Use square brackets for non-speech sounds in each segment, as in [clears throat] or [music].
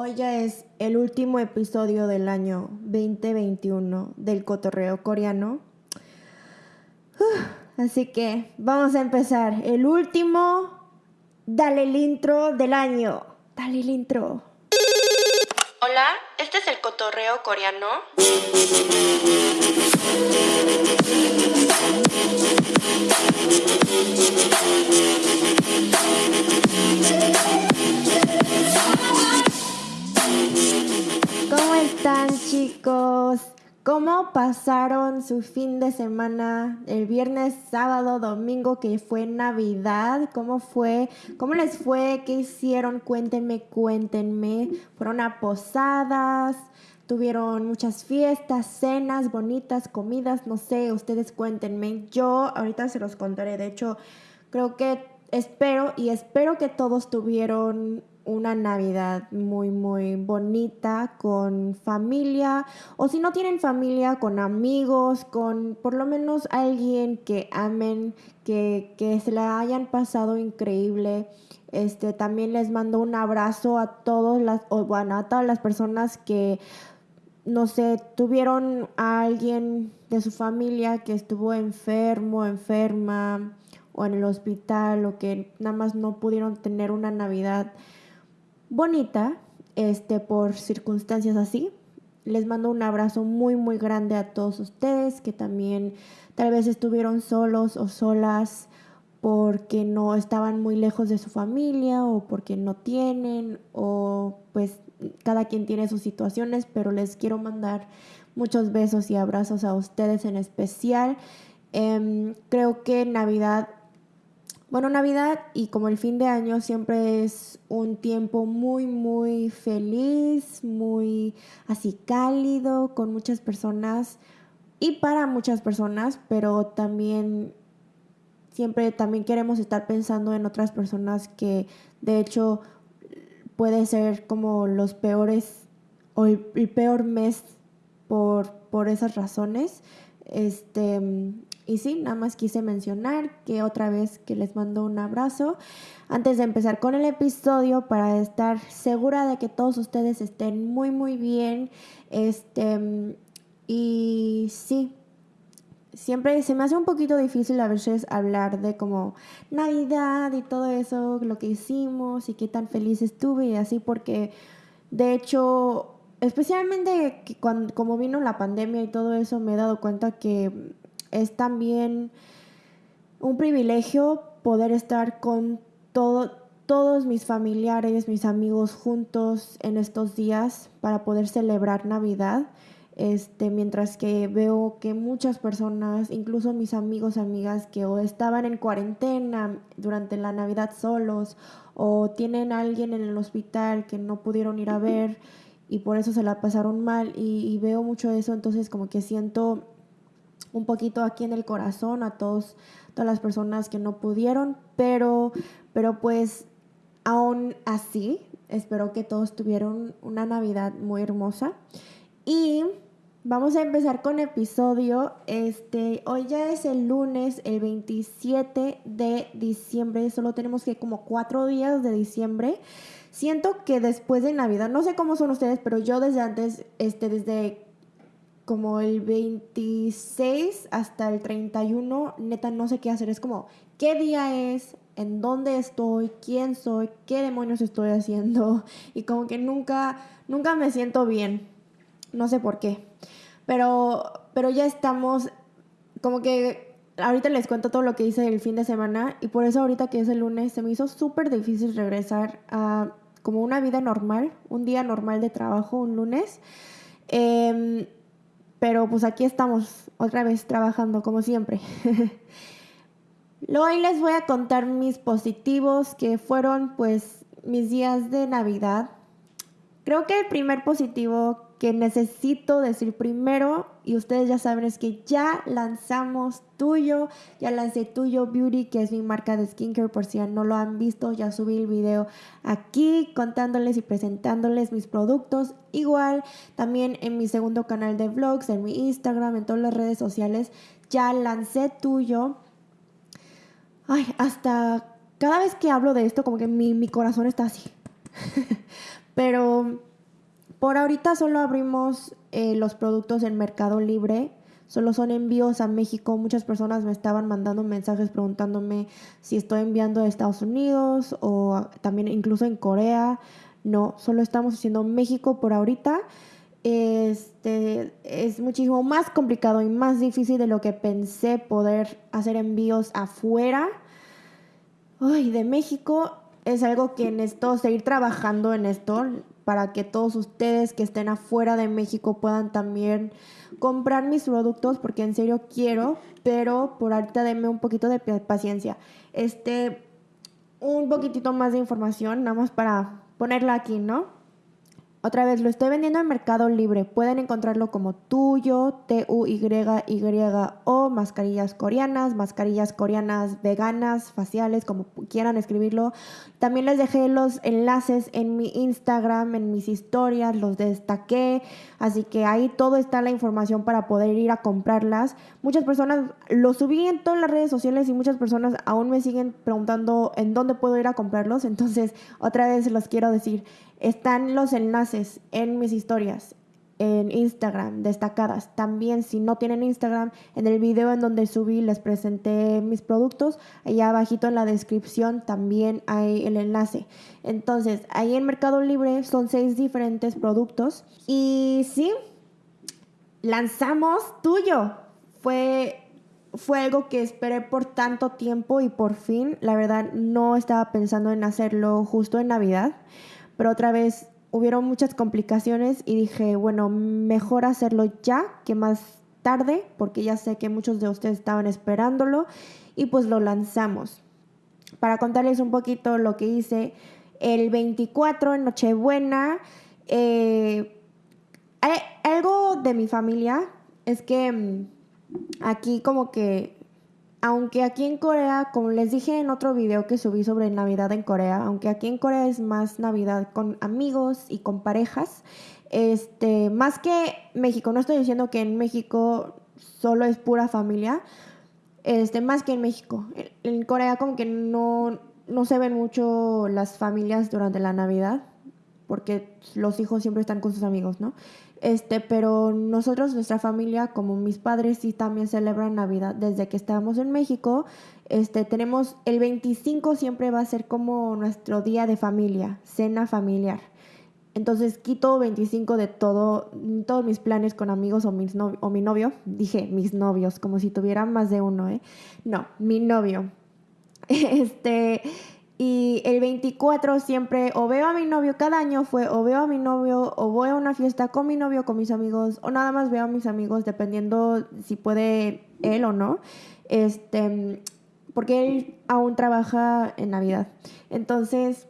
Hoy ya es el último episodio del año 2021 del cotorreo coreano. Así que vamos a empezar. El último, dale el intro del año. Dale el intro. Hola, este es el cotorreo coreano. Están chicos? ¿Cómo pasaron su fin de semana? El viernes, sábado, domingo que fue Navidad. ¿Cómo fue? ¿Cómo les fue? ¿Qué hicieron? Cuéntenme, cuéntenme. ¿Fueron a posadas? Tuvieron muchas fiestas, cenas bonitas, comidas, no sé, ustedes cuéntenme. Yo ahorita se los contaré. De hecho, creo que espero y espero que todos tuvieron una Navidad muy, muy bonita con familia o si no tienen familia, con amigos, con por lo menos alguien que amen, que, que se la hayan pasado increíble. Este, también les mando un abrazo a todos las, o bueno, a todas las personas que, no sé, tuvieron a alguien de su familia que estuvo enfermo, enferma, o en el hospital, o que nada más no pudieron tener una Navidad bonita, este, por circunstancias así. Les mando un abrazo muy, muy grande a todos ustedes que también tal vez estuvieron solos o solas porque no estaban muy lejos de su familia o porque no tienen o pues cada quien tiene sus situaciones, pero les quiero mandar muchos besos y abrazos a ustedes en especial. Em, creo que Navidad bueno, Navidad y como el fin de año siempre es un tiempo muy, muy feliz, muy así cálido, con muchas personas y para muchas personas, pero también siempre también queremos estar pensando en otras personas que de hecho puede ser como los peores o el, peor mes por, por esas razones. Este, y sí, nada más quise mencionar que otra vez que les mando un abrazo. Antes de empezar con el episodio, para estar segura de que todos ustedes estén muy, muy bien. Este, y sí, siempre se me hace un poquito difícil a veces hablar de como Navidad y todo eso, lo que hicimos y qué tan feliz estuve y así, porque de hecho, especialmente cuando, como vino la pandemia y todo eso, me he dado cuenta que es también un privilegio poder estar con todos mis familiares, mis amigos juntos en estos días para poder celebrar Navidad. Este, mientras que veo que muchas personas, incluso mis amigos, amigas que o estaban en cuarentena durante la Navidad solos o tienen a alguien en el hospital que no pudieron ir a ver y por eso se la pasaron mal y, y veo mucho eso, entonces como que siento un poquito aquí en el corazón a todos, todas las personas que no pudieron, pero, pero pues aún así, espero que todos tuvieron una Navidad muy hermosa. Y vamos a empezar con episodio. Este, hoy ya es el lunes, el 27 de diciembre. Solo tenemos que como cuatro días de diciembre. Siento que después de Navidad, no sé cómo son ustedes, pero yo desde antes, este, desde como el 26 hasta el 31, neta no sé qué hacer. Es como, ¿qué día es? ¿En dónde estoy? ¿Quién soy? ¿Qué demonios estoy haciendo? [laughs] Y como que nunca, nunca me siento bien. No sé por qué. Pero, pero ya estamos, como que ahorita les cuento todo lo que hice el fin de semana y por eso ahorita que es el lunes se me hizo súper difícil regresar a como una vida normal, un día normal de trabajo, un lunes. Eh, pero pues aquí estamos otra vez trabajando como siempre. [laughs] Hoy les voy a contar mis positivos que fueron pues mis días de Navidad. Creo que el primer positivo que necesito decir primero, y ustedes ya saben, es que ya lanzamos Tuyo, ya lancé Tuyo Beauty, que es mi marca de skincare, por si no lo han visto, ya subí el video aquí contándoles y presentándoles mis productos. Igual, también en mi segundo canal de vlogs, en mi Instagram, en todas las redes sociales, ya lancé Tuyo. Ay, hasta cada vez que hablo de esto, como que mi, mi corazón está así. [laughs] Pero por ahorita solo abrimos eh, los productos en Mercado Libre. Solo son envíos a México. Muchas personas me estaban mandando mensajes preguntándome si estoy enviando a Estados Unidos o también incluso en Corea. No, solo estamos haciendo México por ahorita. Este es muchísimo más complicado y más difícil de lo que pensé poder hacer envíos afuera. Ay, de México es algo que necesito seguir trabajando en esto para que todos ustedes que estén afuera de México puedan también comprar mis productos porque en serio quiero, pero por ahorita denme un poquito de paciencia. Este, un poquitito más de información, nada más para ponerla aquí, ¿no? Otra vez, lo estoy vendiendo en Mercado Libre. Pueden encontrarlo como tuyo, T-U-Y-Y-O, mascarillas coreanas, mascarillas coreanas veganas, faciales, como quieran escribirlo. También les dejé los enlaces en mi Instagram, en mis historias, los destaqué. Así que ahí todo está la información para poder ir a comprarlas. Muchas personas lo subí en todas las redes sociales y muchas personas aún me siguen preguntando en dónde puedo ir a comprarlos. Entonces, otra vez los quiero decir. Están los enlaces en mis historias, en Instagram, destacadas. También si no tienen Instagram, en el video en donde subí les presenté mis productos, allá abajito en la descripción también hay el enlace. Entonces, ahí en Mercado Libre son seis diferentes productos. Y sí, lanzamos tuyo. Fue fue algo que esperé por tanto tiempo y por fin, la verdad, no estaba pensando en hacerlo justo en Navidad pero otra vez hubieron muchas complicaciones y dije, bueno, mejor hacerlo ya que más tarde, porque ya sé que muchos de ustedes estaban esperándolo y pues lo lanzamos. Para contarles un poquito lo que hice, el 24 en Nochebuena, eh, algo de mi familia es que mm, aquí como que aunque aquí en Corea, como les dije en otro video que subí sobre Navidad en Corea, aunque aquí en Corea es más Navidad con amigos y con parejas, este, más que México, no estoy diciendo que en México solo es pura familia, este, más que en México. En, Corea como que no, no se ven mucho las familias durante la Navidad, porque los hijos siempre están con sus amigos, ¿no? Este, pero nosotros, nuestra familia, como mis padres, sí también celebran Navidad desde que estábamos en México. Este, tenemos el 25 siempre va a ser como nuestro día de familia, cena familiar. Entonces quito 25 de todo, todos mis planes con amigos o, mis o mi novio. Dije mis novios, como si tuviera más de uno, ¿eh? No, mi novio. [laughs] Este, y el 24 siempre o veo a mi novio, cada año fue o veo a mi novio o voy a una fiesta con mi novio, con mis amigos o nada más veo a mis amigos dependiendo si puede él o no. Este, porque él aún trabaja en Navidad. Entonces,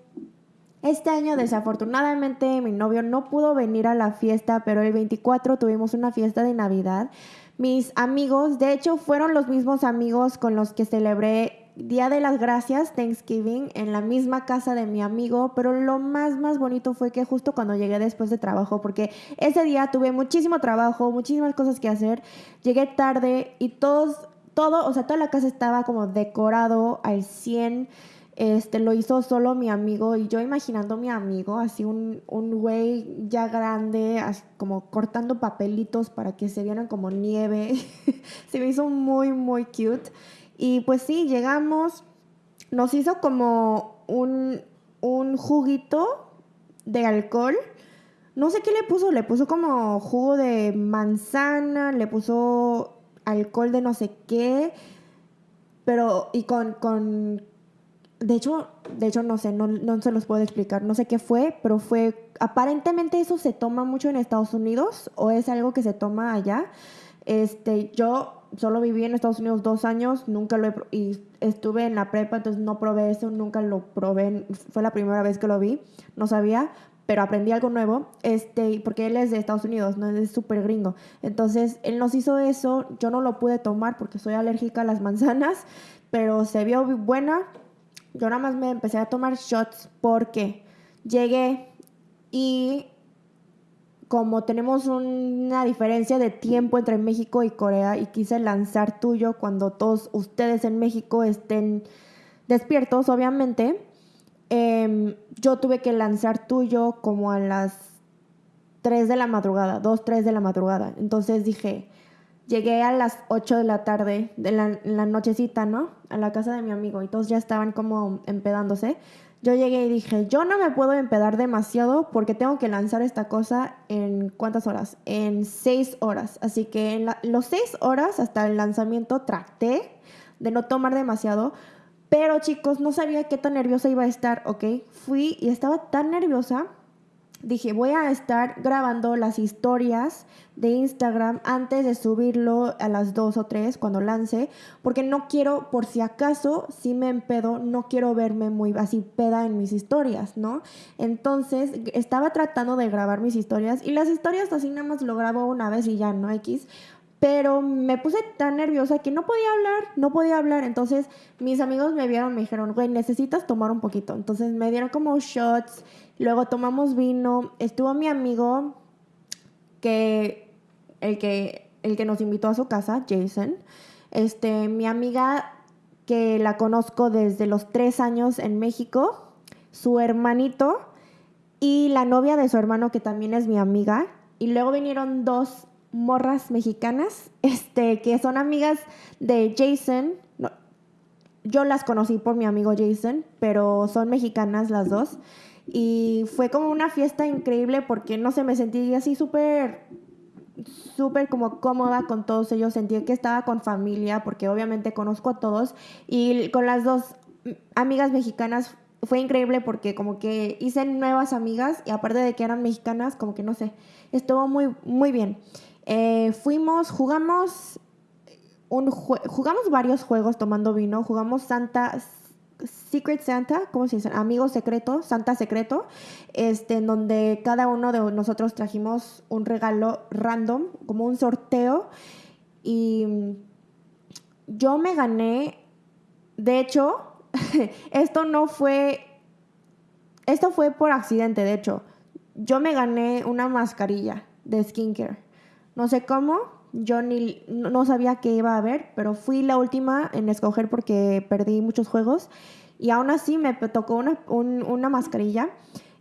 este año desafortunadamente mi novio no pudo venir a la fiesta, pero el 24 tuvimos una fiesta de Navidad. Mis amigos, de hecho, fueron los mismos amigos con los que celebré Día de las Gracias, Thanksgiving, en la misma casa de mi amigo, pero lo más, más bonito fue que justo cuando llegué después de trabajo, porque ese día tuve muchísimo trabajo, muchísimas cosas que hacer, llegué tarde y todos, todo, o sea, toda la casa estaba como decorado al 100. Este, lo hizo solo mi amigo y yo imaginando a mi amigo, así un, un güey ya grande, como cortando papelitos para que se vieran como nieve. [laughs] se me hizo muy, muy cute. Y pues sí, llegamos, nos hizo como un, un juguito de alcohol. No sé qué le puso, le puso como jugo de manzana, le puso alcohol de no sé qué, pero y con, con de hecho, de hecho no sé, no, no se los puedo explicar, no sé qué fue, pero fue, aparentemente eso se toma mucho en Estados Unidos o es algo que se toma allá. Este, yo solo viví en Estados Unidos dos años, nunca lo he, y estuve en la prepa, entonces no probé eso, nunca lo probé, fue la primera vez que lo vi, no sabía, pero aprendí algo nuevo, este, porque él es de Estados Unidos, no es súper gringo. Entonces, él nos hizo eso, yo no lo pude tomar porque soy alérgica a las manzanas, pero se vio buena. Yo nada más me empecé a tomar shots porque llegué y como tenemos una diferencia de tiempo entre México y Corea y quise lanzar tuyo cuando todos ustedes en México estén despiertos, obviamente, em, yo tuve que lanzar tuyo como a las 3 de la madrugada, 2, 3 de la madrugada. Entonces dije, llegué a las 8 de la tarde, de la, la nochecita, ¿no? A la casa de mi amigo y todos ya estaban como empedándose. Yo llegué y dije, yo no me puedo empedar demasiado porque tengo que lanzar esta cosa en cuántas horas? En 6 horas. Así que en los 6 horas hasta el lanzamiento traté de no tomar demasiado. Pero chicos, no sabía qué tan nerviosa iba a estar, ¿ok? Fui y estaba tan nerviosa dije, voy a estar grabando las historias de Instagram antes de subirlo a las 2 o 3 cuando lance, porque no quiero, por si acaso, si me empedo, no quiero verme muy así peda en mis historias, ¿no? Entonces, estaba tratando de grabar mis historias y las historias así nada más lo grabo una vez y ya, ¿no? X. Pero me puse tan nerviosa que no podía hablar, no podía hablar. Entonces mis amigos me vieron, me dijeron, güey, necesitas tomar un poquito. Entonces me dieron como shots Luego tomamos vino. Estuvo mi amigo que el que el que nos invitó a su casa, Jason. Este, mi amiga que la conozco desde los tres años en México, su hermanito y la novia de su hermano que también es mi amiga. Y luego vinieron dos morras mexicanas, [laughs] este, que son amigas de Jason. yo las conocí por mi amigo Jason, pero son mexicanas las dos. Y fue como una fiesta increíble porque, no sé, me sentí así súper, súper como cómoda con todos ellos. Sentí que estaba con familia porque obviamente conozco a todos. Y con las dos amigas mexicanas fue increíble porque como que hice nuevas amigas y aparte de que eran mexicanas, como que no sé, estuvo muy, muy bien. Eh, fuimos, jugamos un jugamos varios juegos tomando vino, jugamos Santa Secret Santa, ¿cómo se dice? Amigo secreto, Santa secreto, este, en donde cada uno de nosotros trajimos un regalo random, como un sorteo. Y yo me gané, de hecho, [laughs] esto no fue, esto fue por accidente, de hecho. Yo me gané una mascarilla de skincare. No sé cómo, yo ni no sabía qué iba a haber, pero fui la última en escoger porque perdí muchos juegos y aún así me tocó una, una mascarilla.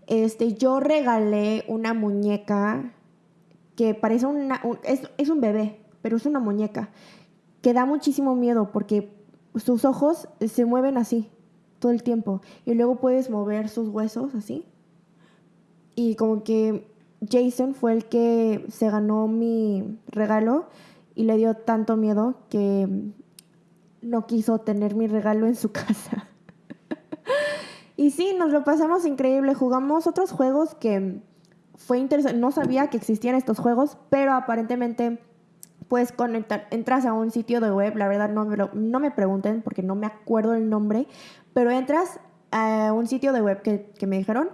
Este, yo regalé una muñeca que parece una, es, es un bebé, pero es una muñeca que da muchísimo miedo porque sus ojos se mueven así todo el tiempo y luego puedes mover sus huesos así. Y como que Jason fue el que se ganó mi regalo y le dio tanto miedo que no quiso tener mi regalo en su [laughs] casa. y sí, nos lo pasamos increíble. Jugamos otros juegos que fue interesante. No sabía que existían estos juegos, pero aparentemente puedes conectar, entras a un sitio de web, la verdad no me, no me pregunten porque no me acuerdo el nombre, pero entras a un sitio de web que, que me dijeron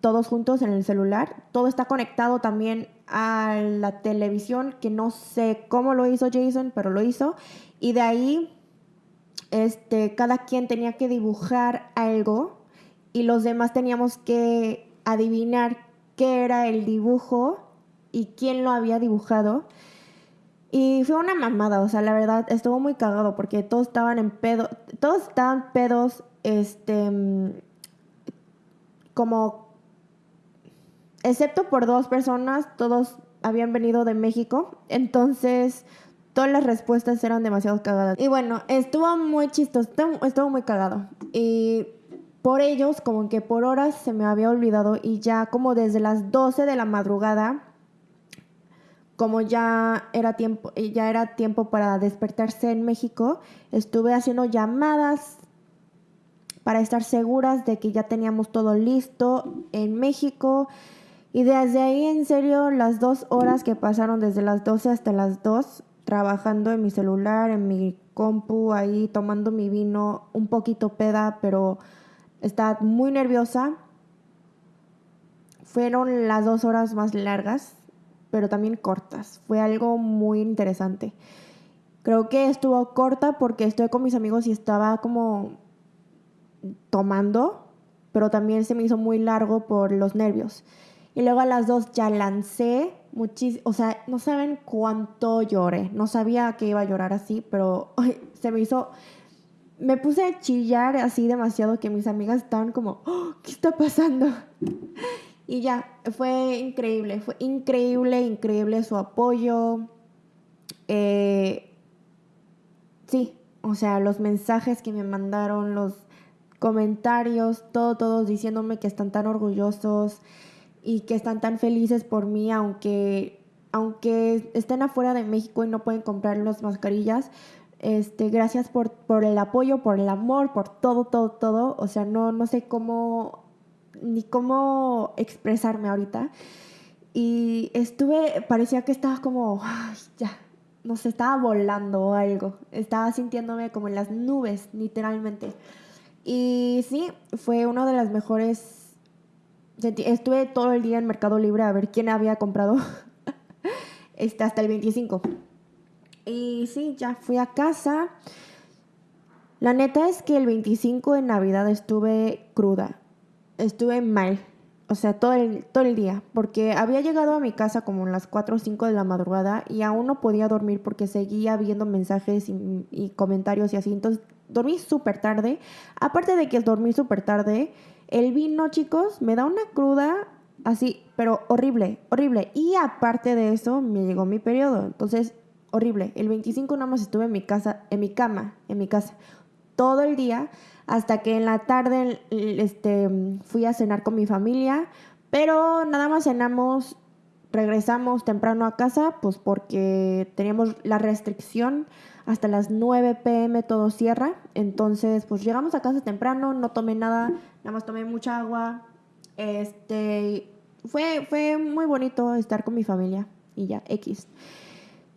todos juntos en el celular. Todo está conectado también a la televisión, que no sé cómo lo hizo Jason, pero lo hizo. Y de ahí, este, cada quien tenía que dibujar algo y los demás teníamos que adivinar qué era el dibujo y quién lo había dibujado. Y fue una mamada, o sea, la verdad, estuvo muy cagado porque todos estaban en pedo, todos estaban pedos, este, como excepto por dos personas, todos habían venido de México, entonces todas las respuestas eran demasiado cagadas. Y bueno, estuvo muy chistoso, estuvo muy cagado. Y por ellos, como que por horas se me había olvidado y ya como desde las 12 de la madrugada, como ya era tiempo, ya era tiempo para despertarse en México, estuve haciendo llamadas para estar seguras de que ya teníamos todo listo en México. Y desde ahí, en serio, las dos horas que pasaron desde las 12 hasta las 2, trabajando en mi celular, en mi compu, ahí tomando mi vino, un poquito peda, pero estaba muy nerviosa. Fueron las dos horas más largas, pero también cortas. Fue algo muy interesante. Creo que estuvo corta porque estoy con mis amigos y estaba como tomando, pero también se me hizo muy largo por los nervios. Y luego a las dos ya lancé muchísimo, o sea, no saben cuánto lloré. No sabía que iba a llorar así, pero [laughs] se me hizo me puse a chillar así demasiado que mis amigas estaban como, oh, ¿qué está pasando? [laughs] y ya, fue increíble, fue increíble, increíble su apoyo. Eh, sí, o sea, los mensajes que me mandaron, los comentarios, todo, todos diciéndome que están tan orgullosos y que están tan felices por mí, aunque, aunque estén afuera de México y no pueden comprar las mascarillas. Este, gracias por, por el apoyo, por el amor, por todo, todo, todo. O sea, no, no sé cómo, ni cómo expresarme ahorita. Y estuve, parecía que estaba como, ya, no sé, estaba volando o algo. Estaba sintiéndome como en las nubes, literalmente. Y sí, fue una de las mejores estuve todo el día en Mercado Libre a ver quién había comprado [laughs] este, hasta el 25. Y sí, ya fui a casa. La neta es que el 25 de Navidad estuve cruda. Estuve mal. O sea, todo el, todo el día. Porque había llegado a mi casa como a las 4 o 5 de la madrugada y aún no podía dormir porque seguía viendo mensajes y, y comentarios y así. Entonces dormí súper tarde. Aparte de que dormí súper tarde, el vino, chicos, me da una cruda así, pero horrible, horrible. Y aparte de eso, me llegó mi periodo. Entonces, horrible. El 25 nada más estuve en mi casa, en mi cama, en mi casa, todo el día, hasta que en la tarde este, fui a cenar con mi familia. Pero nada más cenamos, regresamos temprano a casa, pues porque teníamos la restricción hasta las 9 pm todo cierra. Entonces, pues llegamos a casa temprano, no tomé nada, nada más tomé mucha agua. Este, fue, fue muy bonito estar con mi familia y ya, X.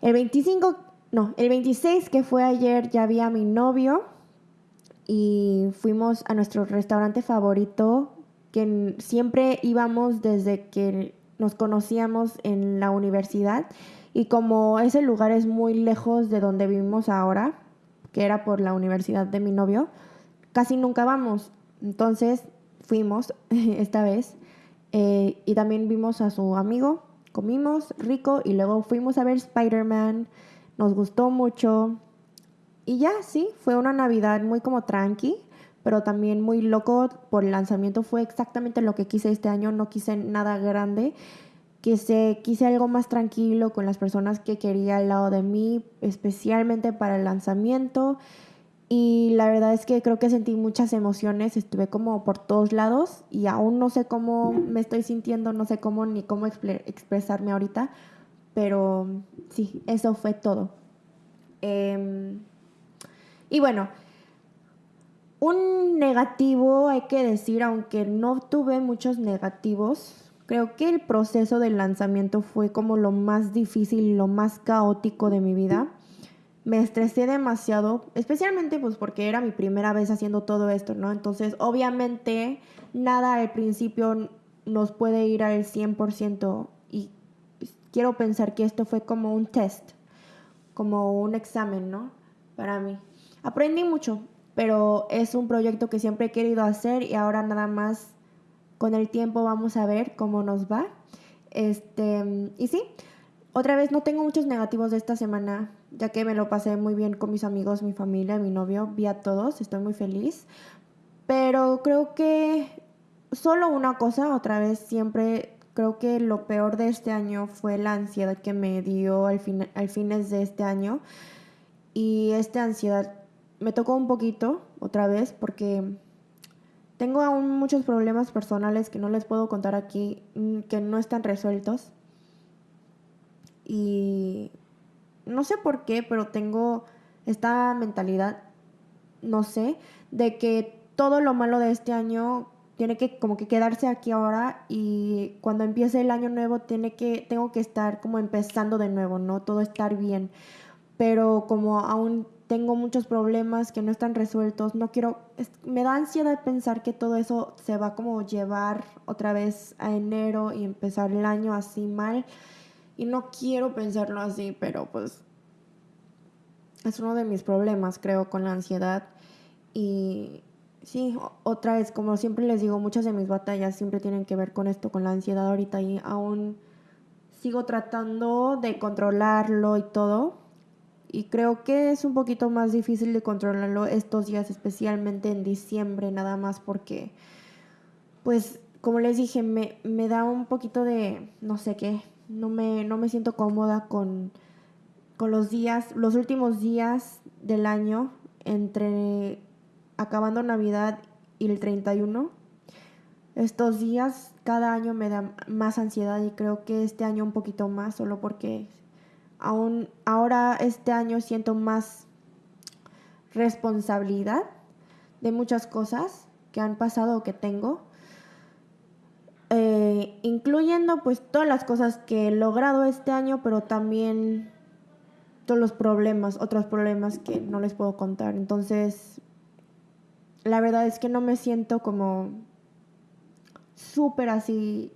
El 25, no, el 26 que fue ayer ya vi a mi novio y fuimos a nuestro restaurante favorito que siempre íbamos desde que nos conocíamos en la universidad y como ese lugar es muy lejos de donde vivimos ahora, que era por la universidad de mi novio, casi nunca vamos. Entonces fuimos [laughs] esta vez eh, y también vimos a su amigo, comimos rico y luego fuimos a ver Spider-Man, nos gustó mucho. Y ya, sí, fue una Navidad muy como tranqui, pero también muy loco por el lanzamiento. Fue exactamente lo que quise este año, no quise nada grande quise, quise algo más tranquilo con las personas que quería al lado de mí, especialmente para el lanzamiento. Y la verdad es que creo que sentí muchas emociones, estuve como por todos lados y aún no sé cómo me estoy sintiendo, no sé cómo ni cómo expresarme ahorita, pero sí, eso fue todo. Em, y bueno, un negativo hay que decir, aunque no tuve muchos negativos, Creo que el proceso del lanzamiento fue como lo más difícil lo más caótico de mi vida. Me estresé demasiado, especialmente pues porque era mi primera vez haciendo todo esto, ¿no? Entonces, obviamente, nada al principio nos puede ir al 100% y quiero pensar que esto fue como un test, como un examen, ¿no? Para mí. Aprendí mucho, pero es un proyecto que siempre he querido hacer y ahora nada más con el tiempo vamos a ver cómo nos va. Este, y sí, otra vez no tengo muchos negativos de esta semana, ya que me lo pasé muy bien con mis amigos, mi familia, mi novio, vi a todos, estoy muy feliz. Pero creo que solo una cosa, otra vez siempre creo que lo peor de este año fue la ansiedad que me dio al, fin, al fines de este año. Y esta ansiedad me tocó un poquito otra vez porque tengo aún muchos problemas personales que no les puedo contar aquí, mm, que no están resueltos. Y no sé por qué, pero tengo esta mentalidad, no sé, de que todo lo malo de este año tiene que como que quedarse aquí ahora y cuando empiece el año nuevo tiene que tengo que estar como empezando de nuevo, no todo estar bien. Pero como aún tengo muchos problemas que no están resueltos, no quiero, me da ansiedad pensar que todo eso se va como llevar otra vez a enero y empezar el año así mal. Y no quiero pensarlo así, pero pues es uno de mis problemas, creo, con la ansiedad. Y sí, otra vez, como siempre les digo, muchas de mis batallas siempre tienen que ver con esto, con la ansiedad ahorita y aún sigo tratando de controlarlo y todo y creo que es un poquito más difícil de controlarlo estos días, especialmente en diciembre, nada más porque, pues, como les dije, me, me da un poquito de, no sé qué, no me, no me siento cómoda con, con los días, los últimos días del año, entre acabando Navidad y el 31. Estos días cada año me da más ansiedad y creo que este año un poquito más, solo porque aún ahora este año siento más responsabilidad de muchas cosas que han pasado o que tengo. Eh, incluyendo pues todas las cosas que he logrado este año, pero también todos los problemas, otros problemas que no les puedo contar. Entonces, la verdad es que no me siento como súper así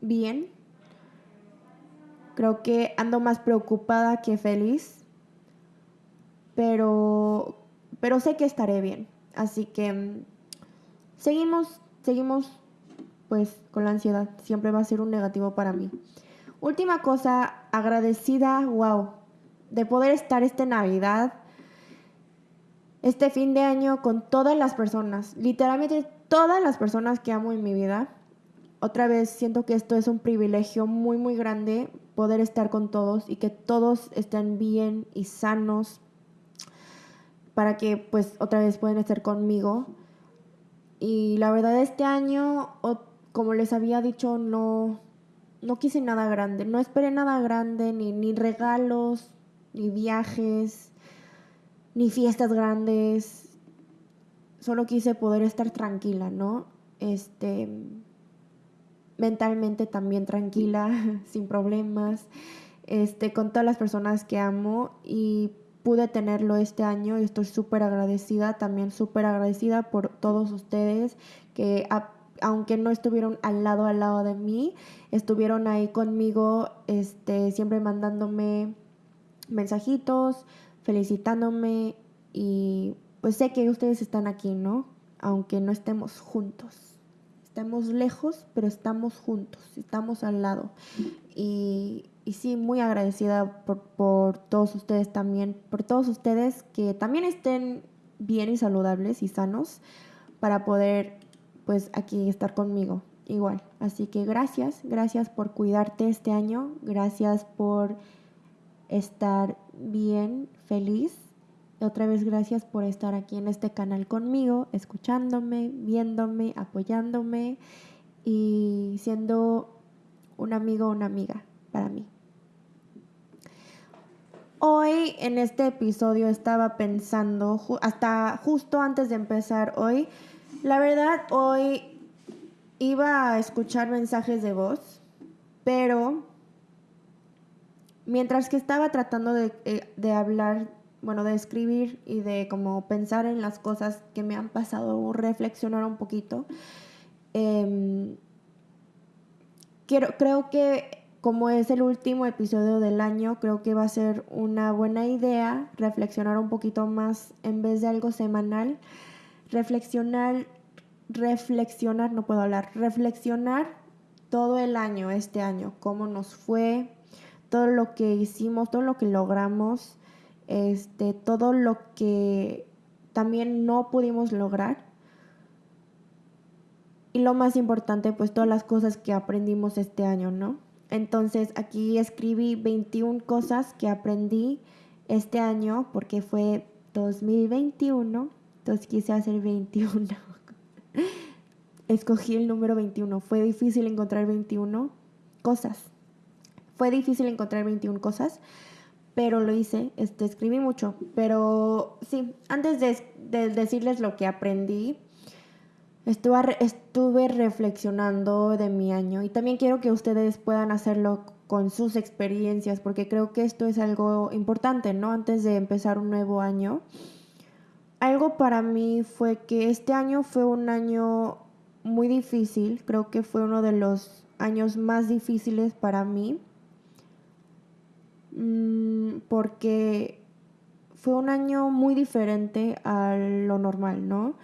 bien Creo que ando más preocupada que feliz, pero, pero sé que estaré bien. Así que mm, seguimos, seguimos pues con la ansiedad. Siempre va a ser un negativo para mí. Última cosa, agradecida, wow, de poder estar esta Navidad, este fin de año con todas las personas, literalmente todas las personas que amo en mi vida. Otra vez siento que esto es un privilegio muy, muy grande poder estar con todos y que todos estén bien y sanos para que pues otra vez puedan estar conmigo. Y la verdad este año, como les había dicho, no, no quise nada grande, no esperé nada grande, ni, ni regalos, ni viajes, ni fiestas grandes. Solo quise poder estar tranquila, ¿no? Este, mentalmente también tranquila, [laughs] sin problemas, este, con todas las personas que amo y pude tenerlo este año y estoy súper agradecida, también súper agradecida por todos ustedes que aunque no estuvieron al lado al lado de mí, estuvieron ahí conmigo, este, siempre mandándome mensajitos, felicitándome y pues sé que ustedes están aquí, ¿no? Aunque no estemos juntos. Estamos lejos, pero estamos juntos, estamos al lado. Y, y sí, muy agradecida por, por, todos ustedes también, por todos ustedes que también estén bien y saludables y sanos para poder, pues, aquí estar conmigo igual. Así que gracias, gracias por cuidarte este año, gracias por estar bien, feliz otra vez gracias por estar aquí en este canal conmigo, escuchándome, viéndome, apoyándome y siendo un amigo o una amiga para mí. Hoy en este episodio estaba pensando, hasta justo antes de empezar hoy, la verdad hoy iba a escuchar mensajes de voz, pero mientras que estaba tratando de, eh, de hablar bueno, de escribir y de como pensar en las cosas que me han pasado, reflexionar un poquito. Em, quiero, creo que como es el último episodio del año, creo que va a ser una buena idea reflexionar un poquito más en vez de algo semanal. Reflexionar, reflexionar, no puedo hablar, reflexionar todo el año, este año, cómo nos fue, todo lo que hicimos, todo lo que logramos, este, todo lo que también no pudimos lograr. Y lo más importante, pues todas las cosas que aprendimos este año, ¿no? Entonces aquí escribí 21 cosas que aprendí este año porque fue 2021, entonces quise hacer 21. Escogí el número 21. Fue difícil encontrar 21 cosas. Fue difícil encontrar 21 cosas pero lo hice, este, escribí mucho. Pero sí, antes de, decirles lo que aprendí, estuve, estuve reflexionando de mi año y también quiero que ustedes puedan hacerlo con sus experiencias, porque creo que esto es algo importante, ¿no? Antes de empezar un nuevo año. Algo para mí fue que este año fue un año muy difícil, creo que fue uno de los años más difíciles para mí. Mm, porque fue un año muy diferente a lo normal, ¿no?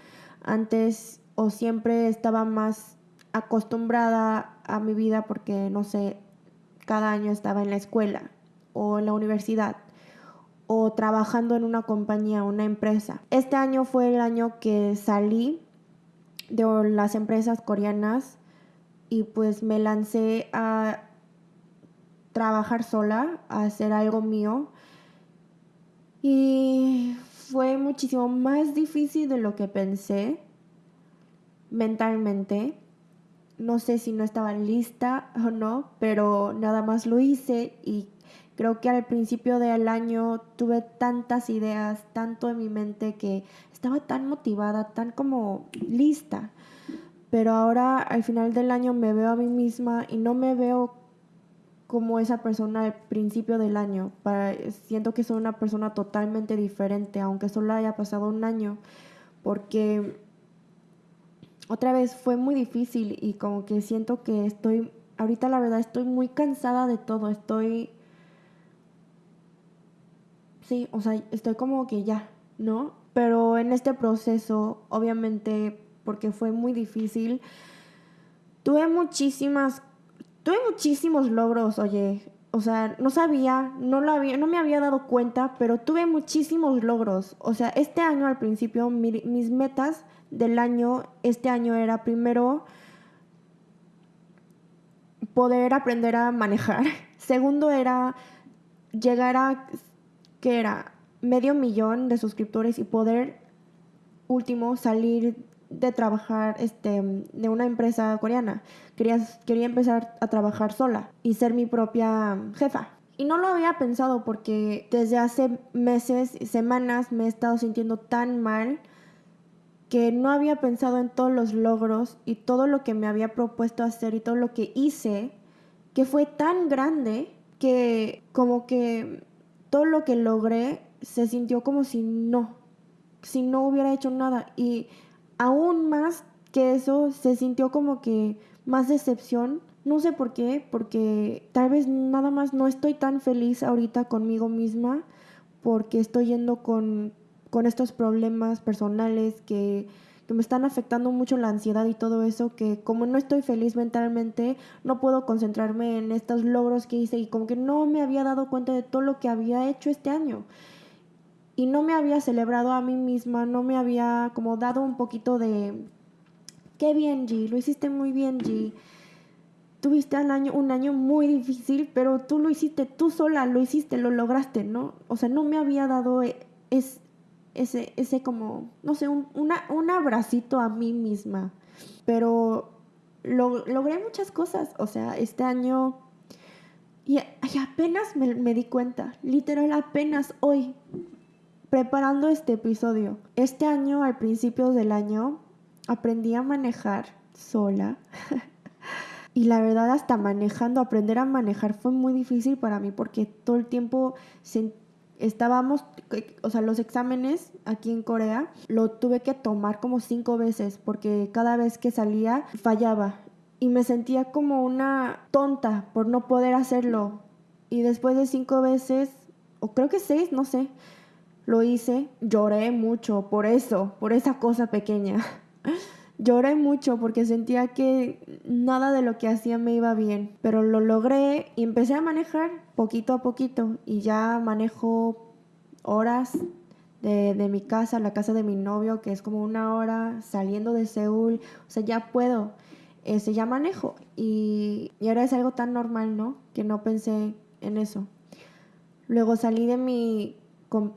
Antes o siempre estaba más acostumbrada a mi vida porque, no sé, cada año estaba en la escuela o en la universidad o trabajando en una compañía, una empresa. Este año fue el año que salí de las empresas coreanas y pues me lancé a trabajar sola, a hacer algo mío. Y fue muchísimo más difícil de lo que pensé mentalmente. No sé si no estaba lista o no, pero nada más lo hice y creo que al principio del año tuve tantas ideas, tanto en mi mente que estaba tan motivada, tan como lista. Pero ahora al final del año me veo a mí misma y no me veo como esa persona al principio del año. siento que soy una persona totalmente diferente, aunque solo haya pasado un año, porque otra vez fue muy difícil y como que siento que estoy, ahorita la verdad estoy muy cansada de todo, estoy, sí, o sea, estoy como que ya, ¿no? Pero en este proceso, obviamente, porque fue muy difícil, tuve muchísimas tuve muchísimos logros, oye. O sea, no sabía, no, lo había, no me había dado cuenta, pero tuve muchísimos logros. O sea, este año al principio, mis metas del año, este año era primero poder aprender a manejar. [laughs] Segundo era llegar a, ¿qué era? Medio millón de suscriptores y poder, último, salir de trabajar este, de una empresa coreana. Quería, quería empezar a trabajar sola y ser mi propia jefa. Y no lo había pensado porque desde hace meses, semanas me he estado sintiendo tan mal que no había pensado en todos los logros y todo lo que me había propuesto hacer y todo lo que hice, que fue tan grande que como que todo lo que logré se sintió como si no, si no hubiera hecho nada. Y aún más que eso, se sintió como que más decepción. No sé por qué, porque tal vez nada más no estoy tan feliz ahorita conmigo misma porque estoy yendo con, con estos problemas personales que, que, me están afectando mucho la ansiedad y todo eso, que como no estoy feliz mentalmente, no puedo concentrarme en estos logros que hice y como que no me había dado cuenta de todo lo que había hecho este año y no me había celebrado a mí misma, no me había como dado un poquito de, qué bien G, lo hiciste muy bien G. Tuviste un año, un año muy difícil, pero tú lo hiciste tú sola, lo hiciste, lo lograste, ¿no? O sea, no me había dado e, es, ese, ese como, no sé, un, un abracito a mí misma. Pero lo, logré muchas cosas, o sea, este año... Y, apenas me, me di cuenta, literal, apenas hoy preparando este episodio. Este año, al principio del año, aprendí a manejar sola. [laughs] y la verdad, hasta manejando, aprender a manejar fue muy difícil para mí porque todo el tiempo estábamos, o sea, los exámenes aquí en Corea lo tuve que tomar como cinco veces porque cada vez que salía fallaba y me sentía como una tonta por no poder hacerlo. Y después de cinco veces, o creo que seis, no sé, lo hice, lloré mucho por eso, por esa cosa pequeña. [laughs] lloré mucho porque sentía que nada de lo que hacía me iba bien, pero lo logré y empecé a manejar poquito a poquito y ya manejo horas de, mi casa, la casa de mi novio, que es como una hora saliendo de Seúl, o sea, ya puedo, ese ya manejo y, y ahora es algo tan normal, ¿no? Que no pensé en eso. Luego salí de mi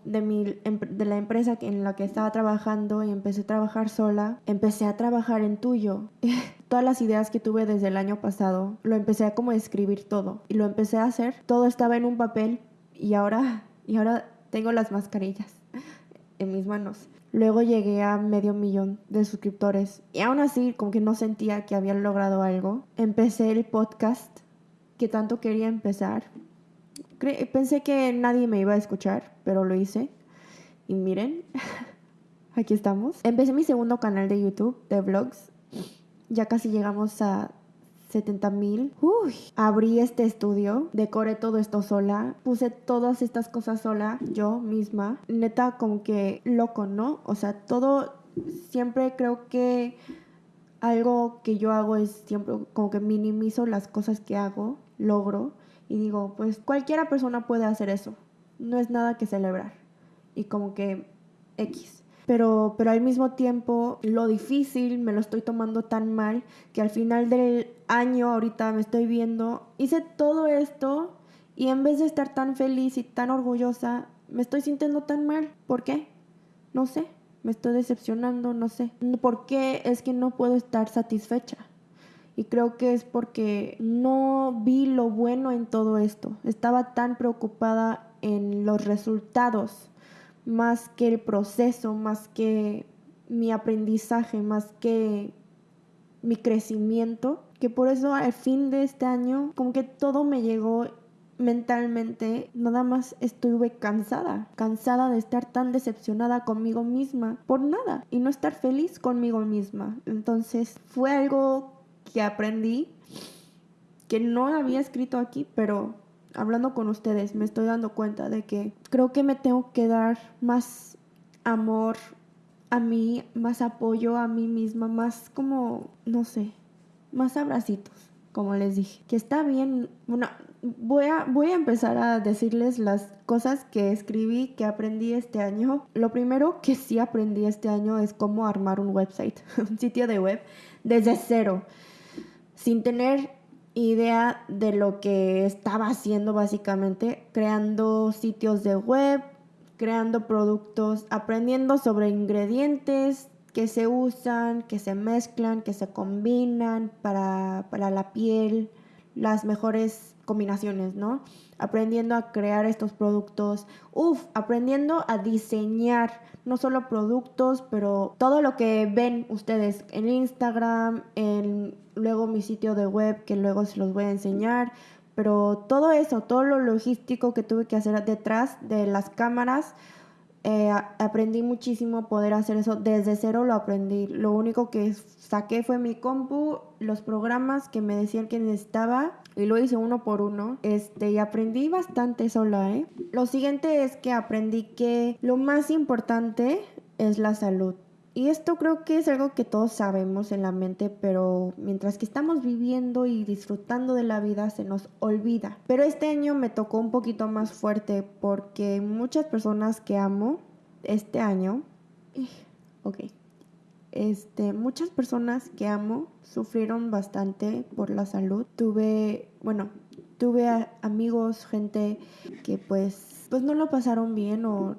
de, mi, de la empresa en la que estaba trabajando y empecé a trabajar sola, empecé a trabajar en tuyo. [laughs] Todas las ideas que tuve desde el año pasado, lo empecé a como escribir todo y lo empecé a hacer. Todo estaba en un papel y ahora, y ahora tengo las mascarillas [laughs] en mis manos. Luego llegué a medio millón de suscriptores y aún así como que no sentía que había logrado algo. Empecé el podcast que tanto quería empezar pensé que nadie me iba a escuchar, pero lo hice. Y miren, [laughs] aquí estamos. Empecé mi segundo canal de YouTube de vlogs. Ya casi llegamos a 70 mil. Abrí este estudio, decoré todo esto sola, puse todas estas cosas sola, yo misma. Neta, como que loco, ¿no? O sea, todo, siempre creo que algo que yo hago es siempre como que minimizo las cosas que hago, logro y digo, pues cualquiera persona puede hacer eso. no es nada que celebrar. Y como que X. Pero, pero al mismo tiempo lo difícil me lo estoy tomando tan mal que al final del año ahorita me estoy viendo, hice todo esto y en vez de estar tan feliz y tan orgullosa, me estoy sintiendo tan mal. ¿Por qué? No sé, me estoy decepcionando, no sé. ¿Por qué es que no puedo estar satisfecha? Y creo que es porque no vi lo bueno en todo esto. Estaba tan preocupada en los resultados más que el proceso, más que mi aprendizaje, más que mi crecimiento, que por eso al fin de este año como que todo me llegó mentalmente, nada más estuve cansada, cansada de estar tan decepcionada conmigo misma por nada y no estar feliz conmigo misma. Entonces fue algo que aprendí que no había escrito aquí, pero hablando con ustedes me estoy dando cuenta de que creo que me tengo que dar más amor a mí, más apoyo a mí misma, más como, no sé, más abracitos, como les dije. Que está bien, bueno, voy a, voy a empezar a decirles las cosas que escribí, que aprendí este año. Lo primero que sí aprendí este año es cómo armar un website, [laughs] un sitio de web, desde cero, sin tener idea de lo que estaba haciendo básicamente, creando sitios de web, creando productos, aprendiendo sobre ingredientes que se usan, que se mezclan, que se combinan para, para la piel, las mejores combinaciones, ¿no? Aprendiendo a crear estos productos, uff, aprendiendo a diseñar no solo productos, pero todo lo que ven ustedes en Instagram, en luego mi sitio de web que luego se los voy a enseñar, pero todo eso, todo lo logístico que tuve que hacer detrás de las cámaras, eh, aprendí muchísimo poder hacer eso. Desde cero lo aprendí. Lo único que saqué fue mi compu los programas que me decían que necesitaba y lo hice uno por uno. Este y aprendí bastante sola ¿eh? lo siguiente es que aprendí que lo más importante es la salud y esto creo que es algo que todos sabemos en la mente, pero mientras que estamos viviendo y disfrutando de la vida se nos olvida. Pero este año me tocó un poquito más fuerte porque muchas personas que amo este año, [clears throat] ok, este, muchas personas que amo sufrieron bastante por la salud. Tuve, bueno, tuve amigos, gente que pues, pues no lo pasaron bien o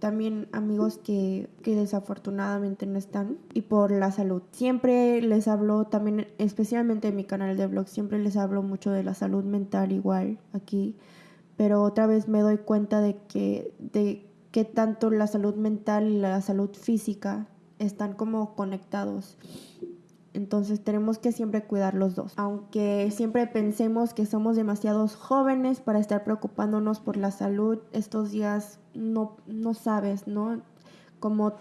también amigos que, desafortunadamente no están y por la salud. Siempre les hablo también, especialmente en mi canal de blog, siempre les hablo mucho de la salud mental igual aquí, pero otra vez me doy cuenta de que, de que tanto la salud mental y la salud física están como conectados. Entonces tenemos que siempre cuidar los dos. Aunque siempre pensemos que somos demasiados jóvenes para estar preocupándonos por la salud, estos días no, no sabes, ¿no? Como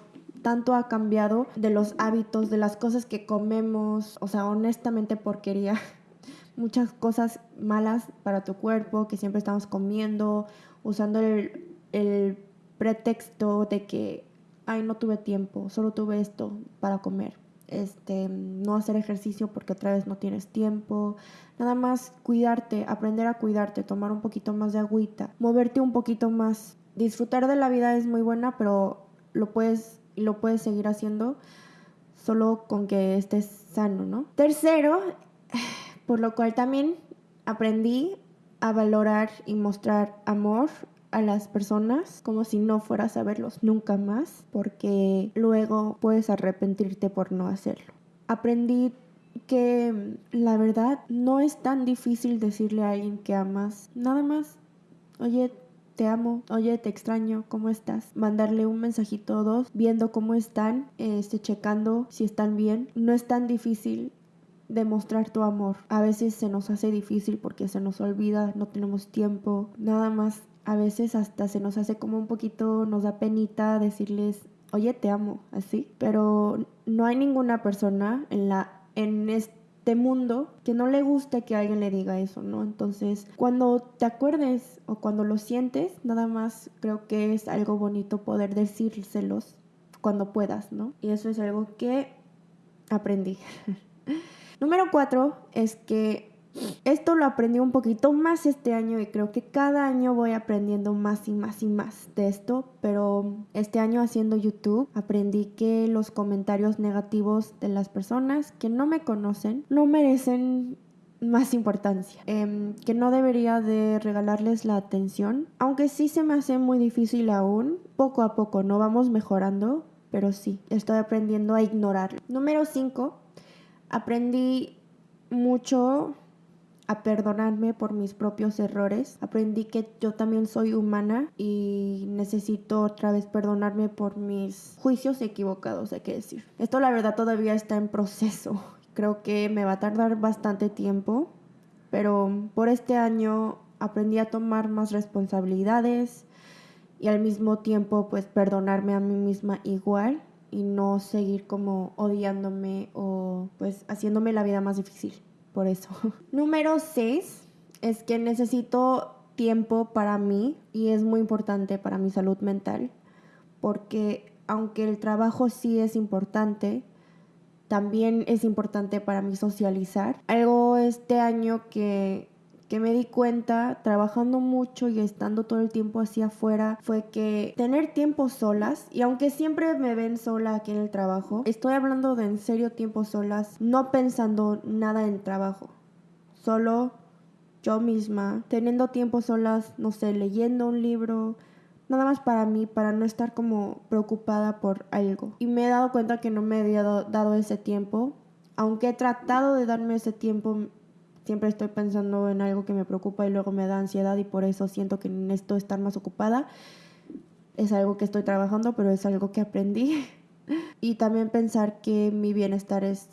tanto ha cambiado de los hábitos, de las cosas que comemos, o sea, honestamente porquería. [laughs] Muchas cosas malas para tu cuerpo que siempre estamos comiendo, usando el, el pretexto de que, ay, no tuve tiempo, solo tuve esto para comer este, no hacer ejercicio porque otra vez no tienes tiempo, nada más cuidarte, aprender a cuidarte, tomar un poquito más de agüita, moverte un poquito más. Disfrutar de la vida es muy buena, pero lo puedes lo puedes seguir haciendo solo con que estés sano, ¿no? Tercero, por lo cual también aprendí a valorar y mostrar amor a las personas como si no fueras a verlos nunca más, porque luego puedes arrepentirte por no hacerlo. Aprendí que la verdad no es tan difícil decirle a alguien que amas, nada más, oye, te amo, oye, te extraño, ¿cómo estás? Mandarle un mensajito o dos, viendo cómo están, este, checando si están bien. No es tan difícil demostrar tu amor. A veces se nos hace difícil porque se nos olvida, no tenemos tiempo, nada más a veces hasta se nos hace como un poquito, nos da penita decirles, oye, te amo, así. Pero no hay ninguna persona en, la, en este mundo que no le guste que alguien le diga eso, ¿no? Entonces, cuando te acuerdes o cuando lo sientes, nada más creo que es algo bonito poder decírselos cuando puedas, ¿no? Y eso es algo que aprendí. [laughs] Número cuatro es que Esto lo aprendí un poquito más este año y creo que cada año voy aprendiendo más y más y más de esto, pero este año haciendo YouTube aprendí que los comentarios negativos de las personas que no me conocen no merecen más importancia, em, que no debería de regalarles la atención, aunque sí se me hace muy difícil aún, poco a poco, no vamos mejorando, pero sí, estoy aprendiendo a ignorarlo. Número 5, aprendí mucho a perdonarme por mis propios errores. Aprendí que yo también soy humana y necesito otra vez perdonarme por mis juicios equivocados, hay que decir. Esto la verdad todavía está en proceso. [laughs] Creo que me va a tardar bastante tiempo, pero por este año aprendí a tomar más responsabilidades y al mismo tiempo pues perdonarme a mí misma igual y no seguir como odiándome o pues haciéndome la vida más difícil por eso. [laughs] Número 6 es que necesito tiempo para mí y es muy importante para mi salud mental porque aunque el trabajo sí es importante, también es importante para mí socializar. Algo este año que, que me di cuenta trabajando mucho y estando todo el tiempo así afuera fue que tener tiempo solas, y aunque siempre me ven sola aquí en el trabajo, estoy hablando de en serio tiempo solas, no pensando nada en trabajo, solo yo misma, teniendo tiempo solas, no sé, leyendo un libro, nada más para mí, para no estar como preocupada por algo. Y me he dado cuenta que no me había dado ese tiempo. Aunque he tratado de darme ese tiempo, siempre estoy pensando en algo que me preocupa y luego me da ansiedad y por eso siento que necesito estar más ocupada. Es algo que estoy trabajando, pero es algo que aprendí. [laughs] y también pensar que mi bienestar es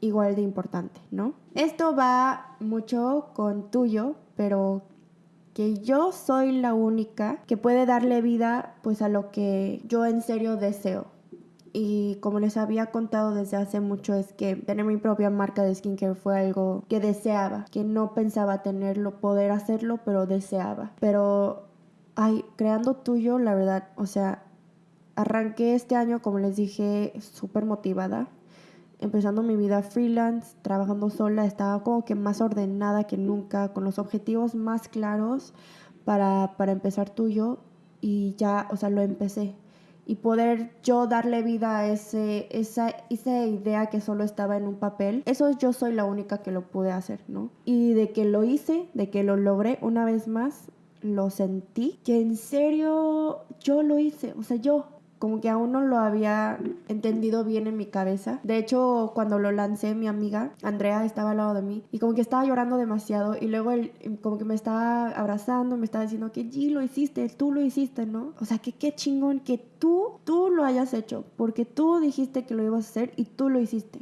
igual de importante, ¿no? Esto va mucho con tuyo, pero que yo soy la única que puede darle vida pues a lo que yo en serio deseo. Y como les había contado desde hace mucho es que tener mi propia marca de skincare fue algo que deseaba, que no pensaba tenerlo, poder hacerlo, pero deseaba. Pero, ay, creando tuyo, la verdad, o sea, arranqué este año, como les dije, súper motivada empezando mi vida freelance, trabajando sola, estaba como que más ordenada que nunca, con los objetivos más claros para, para empezar tuyo y ya, o sea, lo empecé. Y poder yo darle vida a ese, esa, esa idea que solo estaba en un papel, eso yo soy la única que lo pude hacer, ¿no? Y de que lo hice, de que lo logré una vez más, lo sentí, que en serio yo lo hice, o sea, yo, como que aún no lo había entendido bien en mi cabeza. De hecho, cuando lo lancé, mi amiga Andrea estaba al lado de mí y como que estaba llorando demasiado y luego él como que me estaba abrazando, me estaba diciendo que G lo hiciste, tú lo hiciste, ¿no? O sea, que qué chingón que tú, tú lo hayas hecho, porque tú dijiste que lo ibas a hacer y tú lo hiciste.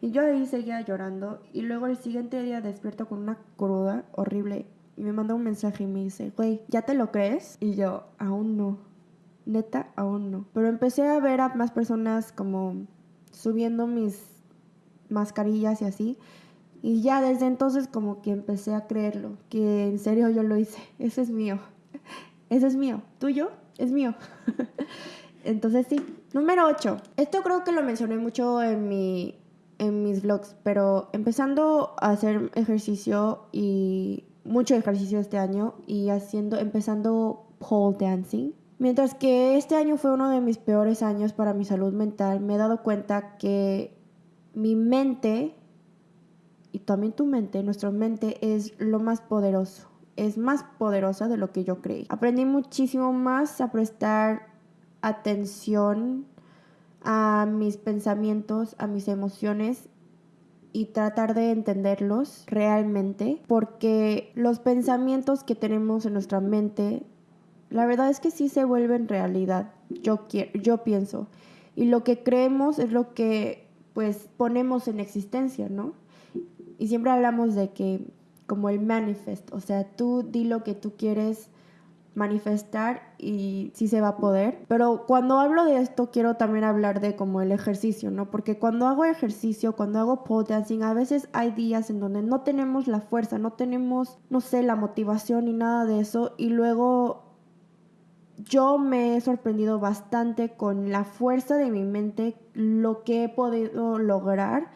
Y yo ahí seguía llorando y luego el siguiente día despierto con una cruda horrible y me manda un mensaje y me dice, güey, ¿ya te lo crees? Y yo, aún no neta, aún no. Pero empecé a ver a más personas como subiendo mis mascarillas y así. Y ya desde entonces como que empecé a creerlo, que en serio yo lo hice. [laughs] Ese es mío. [laughs] Ese es mío. ¿Tuyo? Es mío. [laughs] entonces sí. Número 8. Esto creo que lo mencioné mucho en mi en mis vlogs, pero empezando a hacer ejercicio y mucho ejercicio este año y haciendo empezando pole dancing Mientras que este año fue uno de mis peores años para mi salud mental, me he dado cuenta que mi mente, y también tu mente, nuestra mente es lo más poderoso, es más poderosa de lo que yo creí. Aprendí muchísimo más a prestar atención a mis pensamientos, a mis emociones y tratar de entenderlos realmente, porque los pensamientos que tenemos en nuestra mente la verdad es que sí se vuelven realidad, yo, quiero, yo pienso. Y lo que creemos es lo que pues ponemos en existencia, ¿no? Y siempre hablamos de que como el manifest, o sea, tú di lo que tú quieres manifestar y sí se va a poder. Pero cuando hablo de esto quiero también hablar de como el ejercicio, ¿no? Porque cuando hago ejercicio, cuando hago pole dancing, a veces hay días en donde no tenemos la fuerza, no tenemos, no sé, la motivación ni nada de eso y luego yo me he sorprendido bastante con la fuerza de mi mente, lo que he podido lograr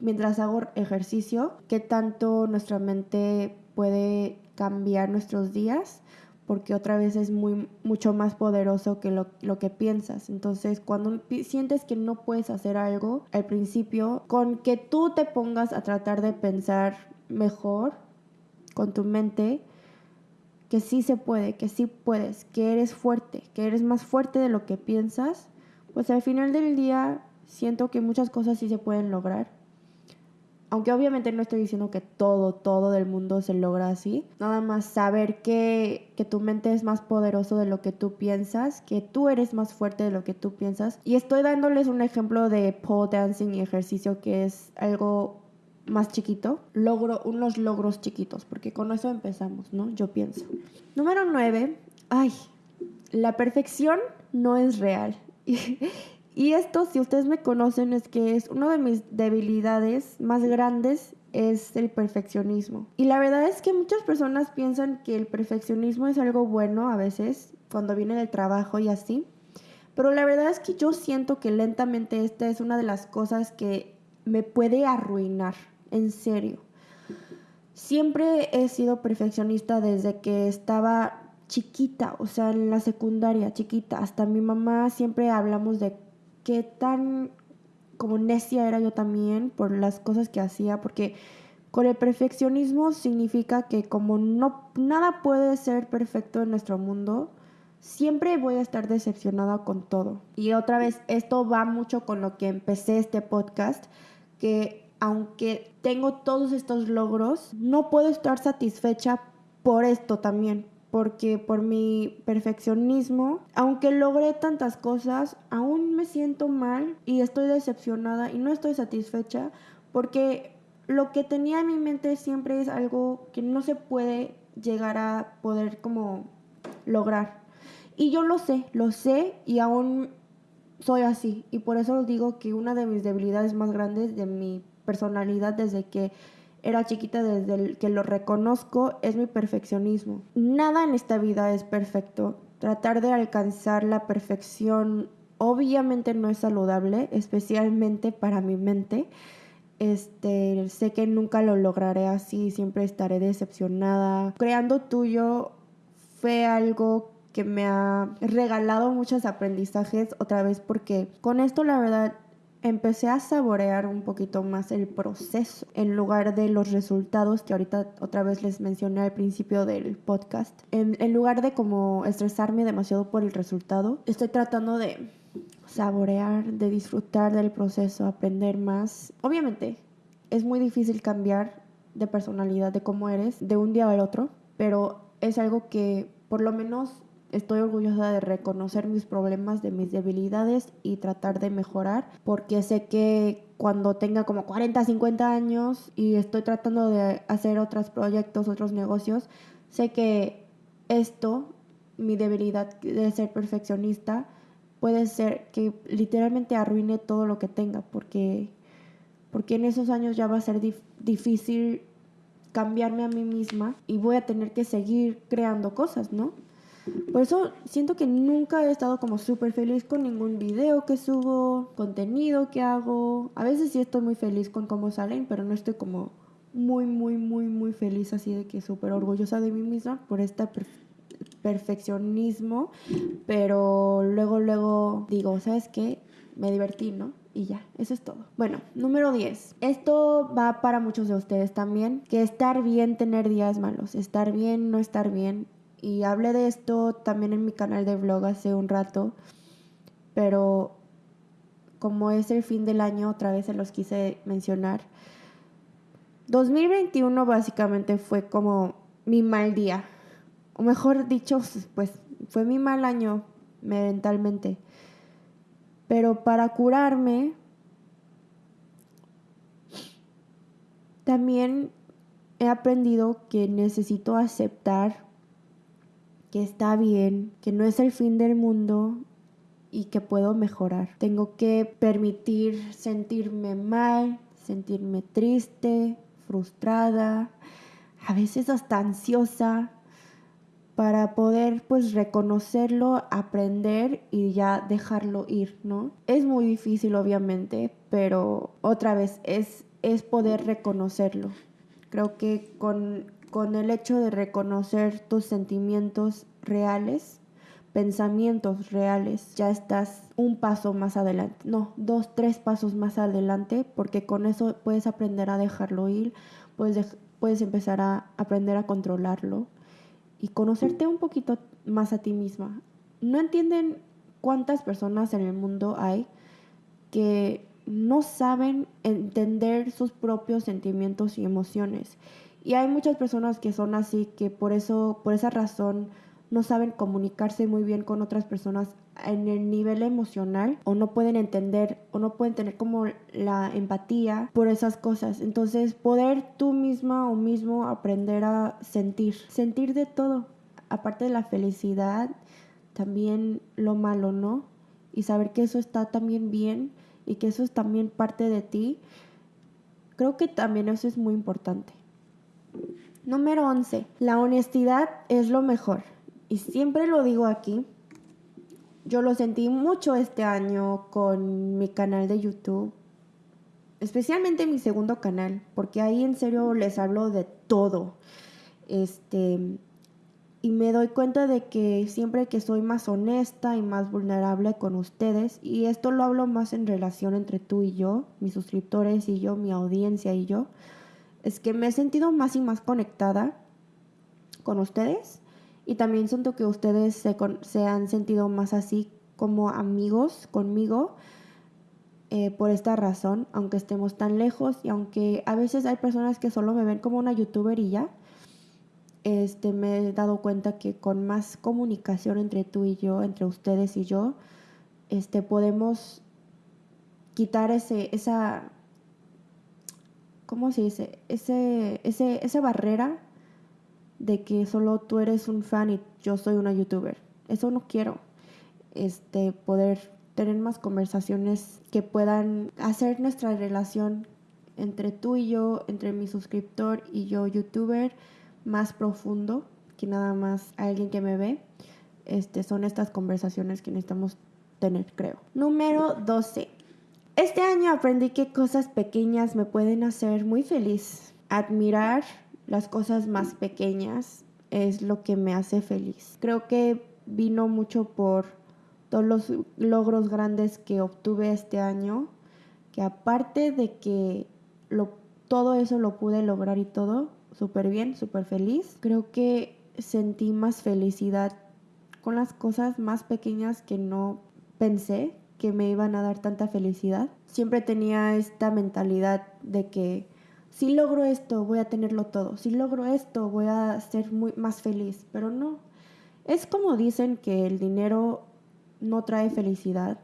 mientras hago ejercicio, qué tanto nuestra mente puede cambiar nuestros días porque otra vez es muy, mucho más poderoso que lo, lo, que piensas. Entonces, cuando sientes que no puedes hacer algo al principio, con que tú te pongas a tratar de pensar mejor con tu mente, que sí se puede, que sí puedes, que eres fuerte, que eres más fuerte de lo que piensas, pues al final del día siento que muchas cosas sí se pueden lograr. Aunque obviamente no estoy diciendo que todo, todo del mundo se logra así. Nada más saber que, que tu mente es más poderoso de lo que tú piensas, que tú eres más fuerte de lo que tú piensas. Y estoy dándoles un ejemplo de pole dancing y ejercicio que es algo más chiquito, logro unos logros chiquitos, porque con eso empezamos, ¿no? Yo pienso. Número 9, ay, la perfección no es real. [laughs] Y, esto, si ustedes me conocen, es que es una de mis debilidades más grandes es el perfeccionismo. Y la verdad es que muchas personas piensan que el perfeccionismo es algo bueno a veces, cuando viene del trabajo y así. Pero la verdad es que yo siento que lentamente esta es una de las cosas que me puede arruinar en serio. Siempre he sido perfeccionista desde que estaba chiquita, o sea, en la secundaria, chiquita. Hasta mi mamá siempre hablamos de qué tan como necia era yo también por las cosas que hacía, porque con el perfeccionismo significa que como no nada puede ser perfecto en nuestro mundo, siempre voy a estar decepcionada con todo. Y otra vez, esto va mucho con lo que empecé este podcast, que aunque tengo todos estos logros, no puedo estar satisfecha por esto también, porque por mi perfeccionismo, aunque logré tantas cosas, aún me siento mal y estoy decepcionada y no estoy satisfecha porque lo que tenía en mi mente siempre es algo que no se puede llegar a poder como lograr. Y yo lo sé, lo sé y aún soy así. Y por eso digo que una de mis debilidades más grandes de mi personalidad desde que era chiquita, desde que lo reconozco, es mi perfeccionismo. Nada en esta vida es perfecto. Tratar de alcanzar la perfección obviamente no es saludable, especialmente para mi mente. Este, sé que nunca lo lograré así, siempre estaré decepcionada. Creando tuyo fue algo que me ha regalado muchos aprendizajes otra vez porque con esto la verdad empecé a saborear un poquito más el proceso en lugar de los resultados que ahorita otra vez les mencioné al principio del podcast. En, en lugar de como estresarme demasiado por el resultado, estoy tratando de saborear, de disfrutar del proceso, aprender más. Obviamente es muy difícil cambiar de personalidad, de cómo eres, de un día al otro, pero es algo que por lo menos estoy orgullosa de reconocer mis problemas, de mis debilidades y tratar de mejorar, porque sé que cuando tenga como 40, 50 años y estoy tratando de hacer otros proyectos, otros negocios, sé que esto, mi debilidad de ser perfeccionista, puede ser que literalmente arruine todo lo que tenga, porque, porque en esos años ya va a ser difícil cambiarme a mí misma y voy a tener que seguir creando cosas, ¿no? Por eso siento que nunca he estado como súper feliz con ningún video que subo, contenido que hago. A veces sí estoy muy feliz con cómo salen, pero no estoy como muy, muy, muy, muy feliz así de que súper orgullosa de mí misma por este perfeccionismo. Pero luego, luego digo, ¿sabes qué? Me divertí, ¿no? Y ya, eso es todo. Bueno, número 10. Esto va para muchos de ustedes también, que estar bien tener días malos, estar bien no estar bien y hablé de esto también en mi canal de vlog hace un rato, pero como es el fin del año, otra vez se los quise mencionar. 2021 básicamente fue como mi mal día, o mejor dicho, pues fue mi mal año mentalmente. Pero para curarme, también he aprendido que necesito aceptar que está bien, que no es el fin del mundo y que puedo mejorar. Tengo que permitir sentirme mal, sentirme triste, frustrada, a veces hasta ansiosa para poder pues reconocerlo, aprender y ya dejarlo ir, ¿no? Es muy difícil obviamente, pero otra vez es es poder reconocerlo. Creo que con, con el hecho de reconocer tus sentimientos reales, pensamientos reales, ya estás un paso más adelante, no, dos, tres pasos más adelante, porque con eso puedes aprender a dejarlo ir, puedes, puedes empezar a aprender a controlarlo y conocerte un poquito más a ti misma. No entienden cuántas personas en el mundo hay que no saben entender sus propios sentimientos y emociones. Y hay muchas personas que son así, que por eso, por esa razón, no saben comunicarse muy bien con otras personas en el nivel emocional o no pueden entender o no pueden tener como la empatía por esas cosas. Entonces, poder tú misma o mismo aprender a sentir, sentir de todo, aparte de la felicidad, también lo malo, ¿no? Y saber que eso está también bien y que eso es también parte de ti. Creo que también eso es muy importante. Número 11. La honestidad es lo mejor y siempre lo digo aquí, yo lo sentí mucho este año con mi canal de YouTube, especialmente mi segundo canal, porque ahí en serio les hablo de todo. Este, y me doy cuenta de que siempre que soy más honesta y más vulnerable con ustedes, y esto lo hablo más en relación entre tú y yo, mis suscriptores y yo, mi audiencia y yo, es que me he sentido más y más conectada con ustedes y también siento que ustedes se, se han sentido más así como amigos conmigo eh, por esta razón, aunque estemos tan lejos y aunque a veces hay personas que solo me ven como una youtuber este, me he dado cuenta que con más comunicación entre tú y yo, entre ustedes y yo, este, podemos quitar ese, esa, ¿cómo se dice? Ese, ese, esa barrera de que solo tú eres un fan y yo soy una youtuber. Eso no quiero. Este, poder tener más conversaciones que puedan hacer nuestra relación entre tú y yo, entre mi suscriptor y yo youtuber, más profundo que nada más alguien que me ve. Este, son estas conversaciones que necesitamos tener, creo. Número 12. Este año aprendí que cosas pequeñas me pueden hacer muy feliz. Admirar las cosas más pequeñas es lo que me hace feliz. Creo que vino mucho por todos los logros grandes que obtuve este año, que aparte de que todo eso lo pude lograr y todo, súper bien, súper feliz, creo que sentí más felicidad con las cosas más pequeñas que no pensé que me iban a dar tanta felicidad. Siempre tenía esta mentalidad de que si logro esto, voy a tenerlo todo. Si logro esto, voy a ser muy más feliz. Pero no. Es como dicen que el dinero no trae felicidad.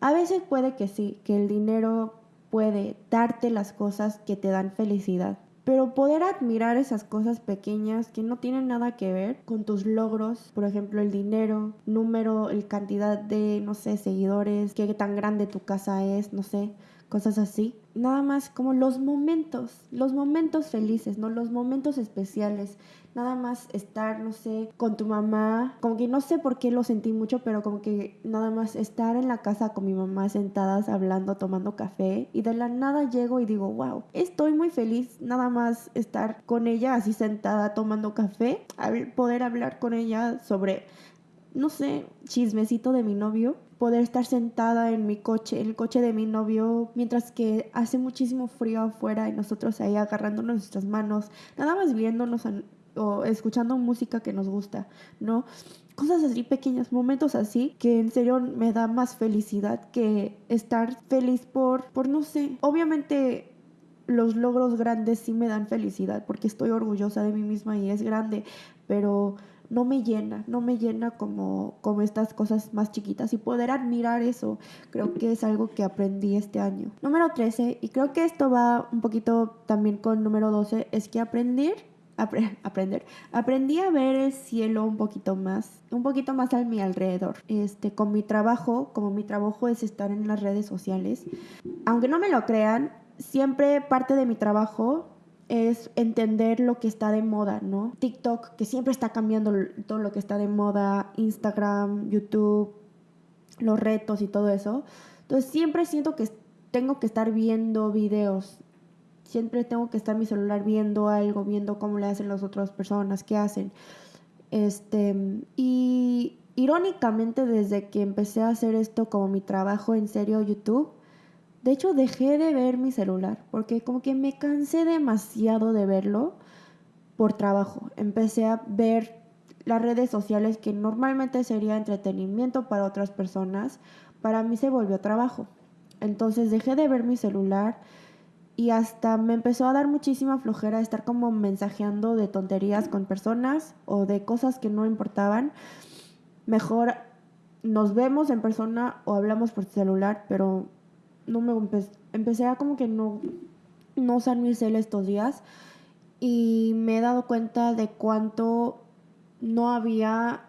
A veces puede que sí, que el dinero puede darte las cosas que te dan felicidad. Pero poder admirar esas cosas pequeñas que no tienen nada que ver con tus logros, por ejemplo el dinero, número, el cantidad de, no sé, seguidores, qué tan grande tu casa es, no sé, cosas así. Nada más como los momentos, los momentos felices, ¿no? Los momentos especiales. Nada más estar, no sé, con tu mamá. Como que no sé por qué lo sentí mucho, pero como que nada más estar en la casa con mi mamá sentadas, hablando, tomando café. Y de la nada llego y digo, wow, estoy muy feliz nada más estar con ella así sentada tomando café. Poder hablar con ella sobre no sé, chismecito de mi novio, poder estar sentada en mi coche, en el coche de mi novio, mientras que hace muchísimo frío afuera y nosotros ahí agarrándonos nuestras manos, nada más viéndonos o escuchando música que nos gusta, ¿no? Cosas así pequeñas, momentos así, que en serio me da más felicidad que estar feliz por, por no sé, obviamente los logros grandes sí me dan felicidad porque estoy orgullosa de mí misma y es grande, pero no me llena, no me llena como, como estas cosas más chiquitas y poder admirar eso creo que es algo que aprendí este año. Número 13, y creo que esto va un poquito también con número 12, es que aprender aprender. Aprendí a ver el cielo un poquito más, un poquito más a mi alrededor. Este, con mi trabajo, como mi trabajo es estar en las redes sociales, aunque no me lo crean, siempre parte de mi trabajo es entender lo que está de moda, ¿no? TikTok, que siempre está cambiando todo lo que está de moda, Instagram, YouTube, los retos y todo eso. Entonces siempre siento que tengo que estar viendo videos siempre tengo que estar mi celular viendo algo, viendo cómo le hacen las otras personas, qué hacen. Este, y irónicamente desde que empecé a hacer esto como mi trabajo en serio YouTube, de hecho dejé de ver mi celular porque como que me cansé demasiado de verlo por trabajo. Empecé a ver las redes sociales que normalmente sería entretenimiento para otras personas, para mí se volvió trabajo. Entonces dejé de ver mi celular y hasta me empezó a dar muchísima flojera estar como mensajeando de tonterías con personas o de cosas que no importaban. Mejor nos vemos en persona o hablamos por celular, pero no me empecé a como que no, no usar mi cel estos días y me he dado cuenta de cuánto no había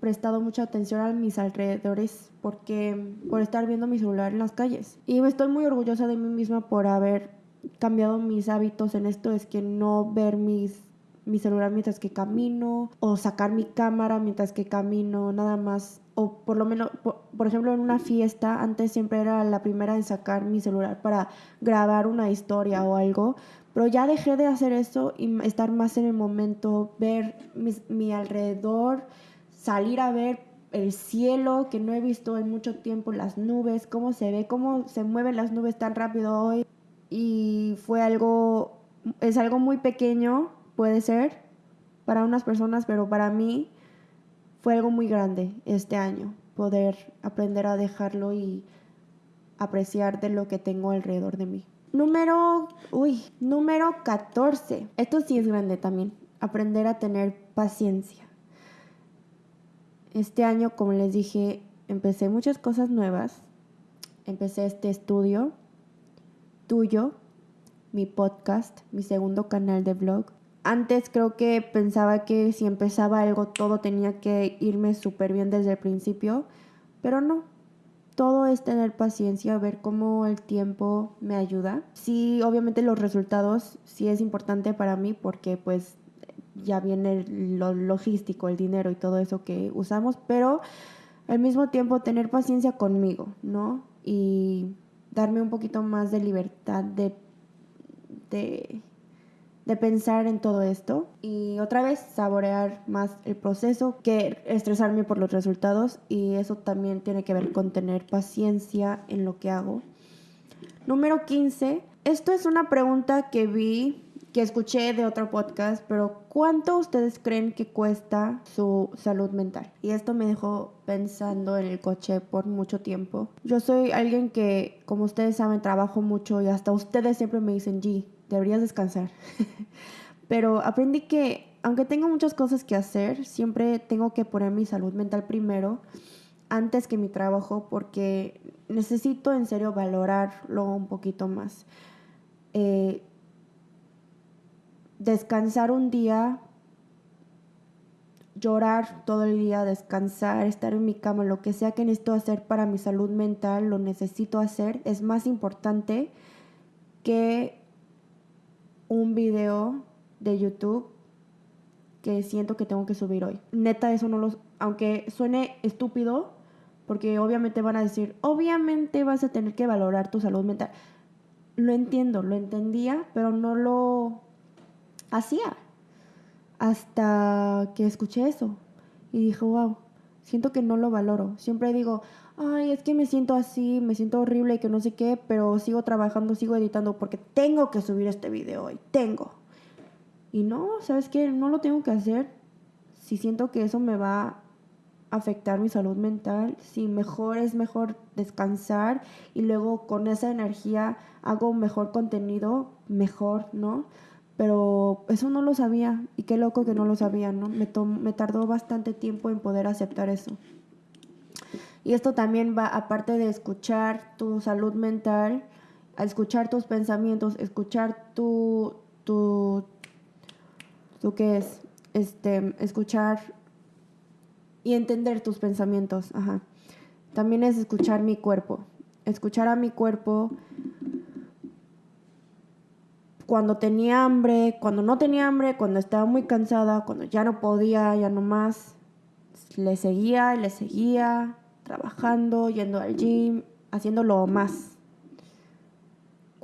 prestado mucha atención a mis alrededores porque por estar viendo mi celular en las calles. Y estoy muy orgullosa de mí misma por haber cambiado mis hábitos en esto, es que no ver mis mi celular mientras que camino o sacar mi cámara mientras que camino, nada más. O por lo menos, por, por, ejemplo, en una fiesta, antes siempre era la primera en sacar mi celular para grabar una historia o algo, pero ya dejé de hacer eso y estar más en el momento, ver mi alrededor, salir a ver el cielo que no he visto en mucho tiempo, las nubes, cómo se ve, cómo se mueven las nubes tan rápido hoy. Y fue algo, es algo muy pequeño, puede ser, para unas personas, pero para mí fue algo muy grande este año, poder aprender a dejarlo y apreciar de lo que tengo alrededor de mí. Número, uy, número 14. Esto sí es grande también. Aprender a tener paciencia. Este año, como les dije, empecé muchas cosas nuevas. Empecé este estudio tuyo, mi podcast, mi segundo canal de vlog. Antes creo que pensaba que si empezaba algo todo tenía que irme súper bien desde el principio, pero no todo es tener paciencia, ver cómo el tiempo me ayuda. Sí, obviamente los resultados sí es importante para mí porque pues ya viene lo logístico, el dinero y todo eso que usamos, pero al mismo tiempo tener paciencia conmigo, ¿no? Y darme un poquito más de libertad de, de pensar en todo esto y otra vez saborear más el proceso que estresarme por los resultados y eso también tiene que ver con tener paciencia en lo que hago. Número 15. Esto es una pregunta que vi, que escuché de otro podcast, pero ¿cuánto ustedes creen que cuesta su salud mental? Y esto me dejó pensando en el coche por mucho tiempo. Yo soy alguien que, como ustedes saben, trabajo mucho y hasta ustedes siempre me dicen, G, deberías descansar. [laughs] Pero aprendí que aunque tengo muchas cosas que hacer, siempre tengo que poner mi salud mental primero antes que mi trabajo porque necesito en serio valorarlo un poquito más. Eh, descansar un día, llorar todo el día, descansar, estar en mi cama, lo que sea que necesito hacer para mi salud mental, lo necesito hacer, es más importante que un video de YouTube que siento que tengo que subir hoy. Neta, eso no lo... Aunque suene estúpido, porque obviamente van a decir, obviamente vas a tener que valorar tu salud mental. Lo entiendo, lo entendía, pero no lo hacía. Hasta que escuché eso y dije, wow, siento que no lo valoro. Siempre digo, ay, es que me siento así, me siento horrible y que no sé qué, pero sigo trabajando, sigo editando porque tengo que subir este video hoy, tengo. Y no, ¿sabes qué? No lo tengo que hacer si siento que eso me va a afectar mi salud mental, si mejor es mejor descansar y luego con esa energía hago mejor contenido, mejor, ¿no? Pero eso no lo sabía y qué loco que no lo sabía, ¿no? Me, me tardó bastante tiempo en poder aceptar eso. Y esto también va, aparte de escuchar tu salud mental, a escuchar tus pensamientos, escuchar tu, tu, tu qué es, este, escuchar y entender tus pensamientos, ajá. También es escuchar mi cuerpo, escuchar a mi cuerpo cuando tenía hambre, cuando no tenía hambre, cuando estaba muy cansada, cuando ya no podía, ya no más, le seguía, le seguía, trabajando, yendo al gym, haciéndolo más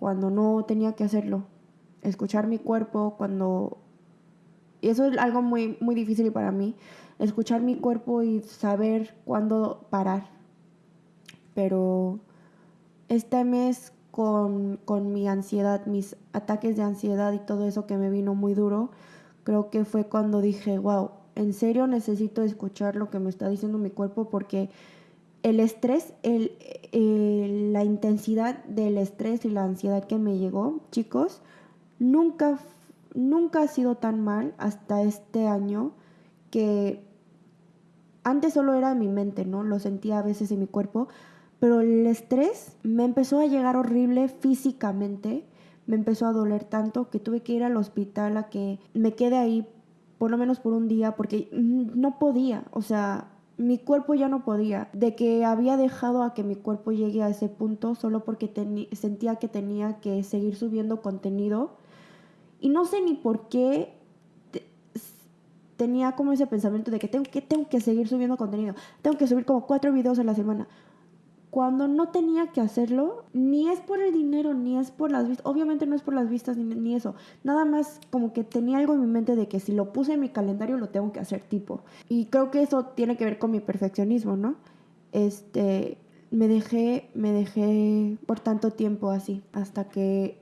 cuando no tenía que hacerlo. escuchar mi cuerpo cuando... Y eso es algo muy, muy difícil para mí, escuchar mi cuerpo y saber cuándo parar. Pero este mes con, con mi ansiedad, mis ataques de ansiedad y todo eso que me vino muy duro, creo que fue cuando dije, wow, en serio necesito escuchar lo que me está diciendo mi cuerpo porque el estrés, el, la intensidad del estrés y la ansiedad que me llegó, chicos, nunca, nunca ha sido tan mal hasta este año que antes solo era mi mente, ¿no? Lo sentía a veces en mi cuerpo, pero el estrés me empezó a llegar horrible físicamente, me empezó a doler tanto que tuve que ir al hospital a que me quede ahí por lo menos por un día porque no podía, o sea, mi cuerpo ya no podía, de que había dejado a que mi cuerpo llegue a ese punto solo porque sentía que tenía que seguir subiendo contenido. Y no sé ni por qué tenía como ese pensamiento de que tengo, que tengo que seguir subiendo contenido. Tengo que subir como cuatro videos a la semana cuando no tenía que hacerlo, ni es por el dinero, ni es por las vistas, obviamente no es por las vistas ni, eso, nada más como que tenía algo en mi mente de que si lo puse en mi calendario lo tengo que hacer tipo. Y creo que eso tiene que ver con mi perfeccionismo, ¿no? Este, me dejé, me dejé por tanto tiempo así, hasta que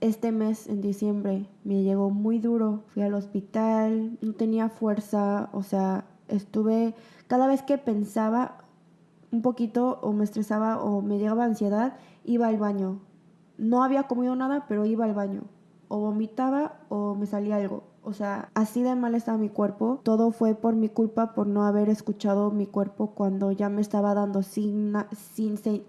este mes, en diciembre, me llegó muy duro, fui al hospital, no tenía fuerza, o sea, estuve, cada vez que pensaba, un poquito o me estresaba o me llegaba ansiedad, iba al baño. No había comido nada, pero iba al baño. O vomitaba o me salía algo. O sea, así de mal estaba mi cuerpo. Todo fue por mi culpa por no haber escuchado mi cuerpo cuando ya me estaba dando sin, sin, sin,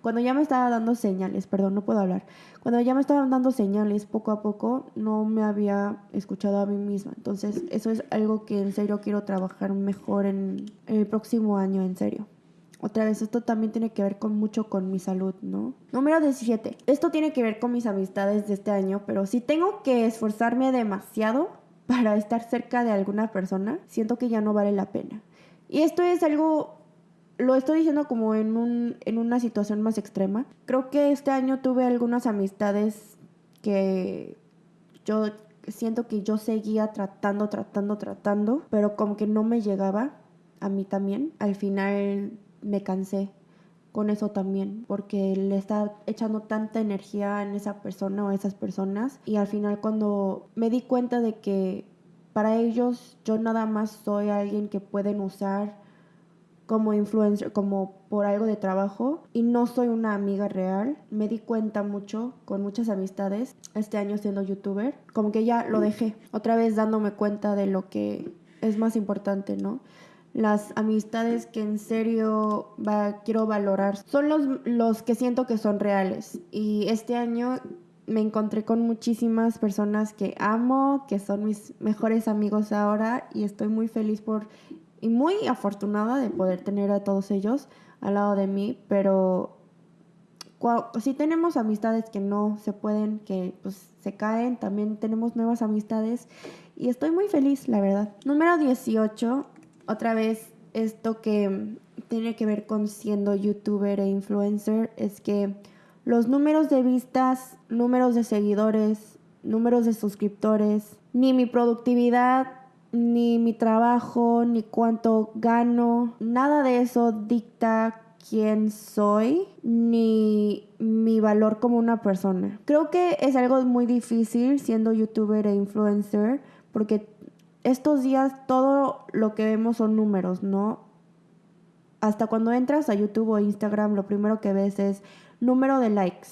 cuando ya me estaba dando señales, perdón, no puedo hablar. Cuando ya me estaban dando señales poco a poco, no me había escuchado a mí misma. Entonces, eso es algo que en serio quiero trabajar mejor en, el próximo año, en serio. Otra vez, esto también tiene que ver con mucho con mi salud, ¿no? Número 17. Esto tiene que ver con mis amistades de este año, pero si tengo que esforzarme demasiado para estar cerca de alguna persona, siento que ya no vale la pena. Y esto es algo lo estoy diciendo como en, un, en una situación más extrema. Creo que este año tuve algunas amistades que yo siento que yo seguía tratando, tratando, tratando, pero como que no me llegaba a mí también. Al final me cansé con eso también, porque le estaba echando tanta energía en esa persona o esas personas y al final cuando me di cuenta de que para ellos yo nada más soy alguien que pueden usar como influencer, como por algo de trabajo y no soy una amiga real. Me di cuenta mucho con muchas amistades este año siendo youtuber, como que ya lo dejé, otra vez dándome cuenta de lo que es más importante, ¿no? Las amistades que en serio va, quiero valorar son los, los que siento que son reales. Y este año me encontré con muchísimas personas que amo, que son mis mejores amigos ahora y estoy muy feliz por y muy afortunada de poder tener a todos ellos al lado de mí, pero si tenemos amistades que no se pueden, que pues se caen, también tenemos nuevas amistades y estoy muy feliz, la verdad. Número 18, otra vez esto que tiene que ver con siendo youtuber e influencer, es que los números de vistas, números de seguidores, números de suscriptores, ni mi productividad, ni mi trabajo, ni cuánto gano, nada de eso dicta quién soy ni mi valor como una persona. Creo que es algo muy difícil siendo youtuber e influencer porque estos días todo lo que vemos son números, ¿no? Hasta cuando entras a YouTube o Instagram lo primero que ves es número de likes,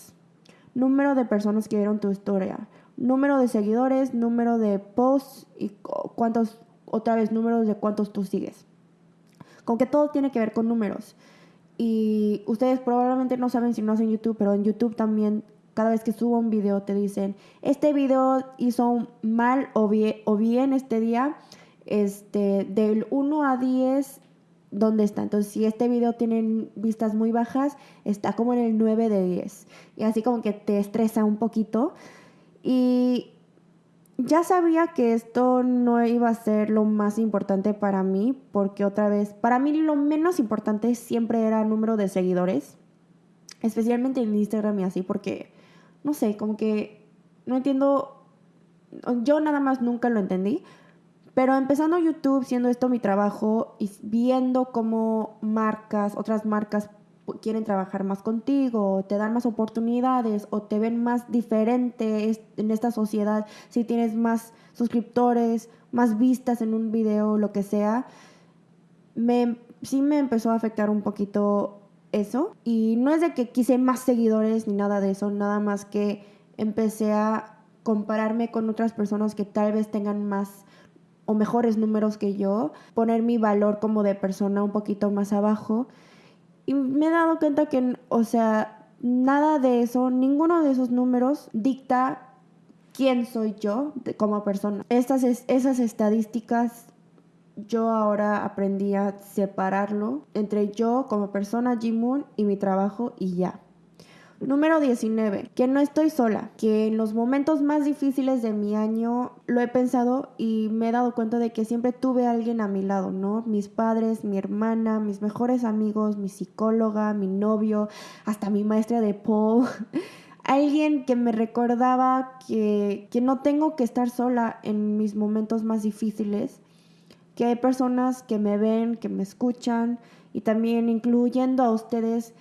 número de personas que vieron tu historia, número de seguidores, número de posts y cuántos, otra vez, números de cuántos tú sigues. Con que todo tiene que ver con números. Y ustedes probablemente no saben si no hacen YouTube, pero en YouTube también cada vez que subo un video te dicen, este video hizo mal o bien, o bien este día, este, del 1 a 10, ¿dónde está? Entonces, si este video tiene vistas muy bajas, está como en el 9 de 10. Y así como que te estresa un poquito. Y ya sabía que esto no iba a ser lo más importante para mí, porque otra vez, para mí lo menos importante siempre era el número de seguidores, especialmente en Instagram y así, porque, no sé, como que no entiendo, yo nada más nunca lo entendí, pero empezando YouTube, siendo esto mi trabajo y viendo cómo marcas, otras marcas quieren trabajar más contigo, te dan más oportunidades o te ven más diferente en esta sociedad, si tienes más suscriptores, más vistas en un video, lo que sea, me, sí me empezó a afectar un poquito eso. Y no es de que quise más seguidores ni nada de eso, nada más que empecé a compararme con otras personas que tal vez tengan más o mejores números que yo, poner mi valor como de persona un poquito más abajo y me he dado cuenta que, o sea, nada de eso, ninguno de esos números dicta quién soy yo como persona. Estas, esas estadísticas yo ahora aprendí a separarlo entre yo como persona, Jimun, y mi trabajo y ya. Número 19, que no estoy sola, que en los momentos más difíciles de mi año lo he pensado y me he dado cuenta de que siempre tuve a alguien a mi lado, ¿no? Mis padres, mi hermana, mis mejores amigos, mi psicóloga, mi novio, hasta mi maestra de Paul. [laughs] alguien que me recordaba que, que no tengo que estar sola en mis momentos más difíciles, que hay personas que me ven, que me escuchan y también incluyendo a ustedes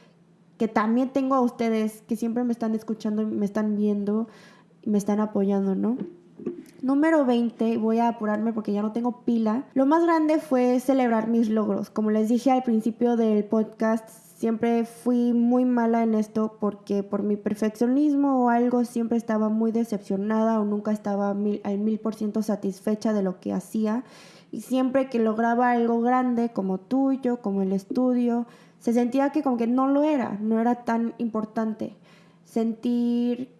que también tengo a ustedes que siempre me están escuchando, me están viendo, me están apoyando, ¿no? Número 20, voy a apurarme porque ya no tengo pila. Lo más grande fue celebrar mis logros. Como les dije al principio del podcast, siempre fui muy mala en esto porque por mi perfeccionismo o algo siempre estaba muy decepcionada o nunca estaba al mil por ciento satisfecha de lo que hacía. Y siempre que lograba algo grande como tuyo, como el estudio, se sentía que como que no lo era, no era tan importante. Sentir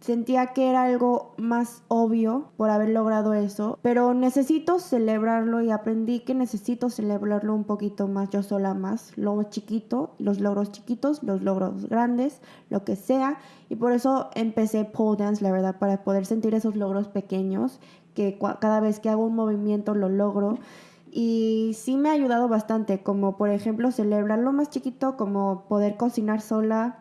sentía que era algo más obvio por haber logrado eso, pero necesito celebrarlo y aprendí que necesito celebrarlo un poquito más yo sola más, lo chiquito, los logros chiquitos, los logros grandes, lo que sea, y por eso empecé pole dance, la verdad, para poder sentir esos logros pequeños que cada vez que hago un movimiento lo logro y sí me ha ayudado bastante, como por ejemplo celebrarlo más chiquito, como poder cocinar sola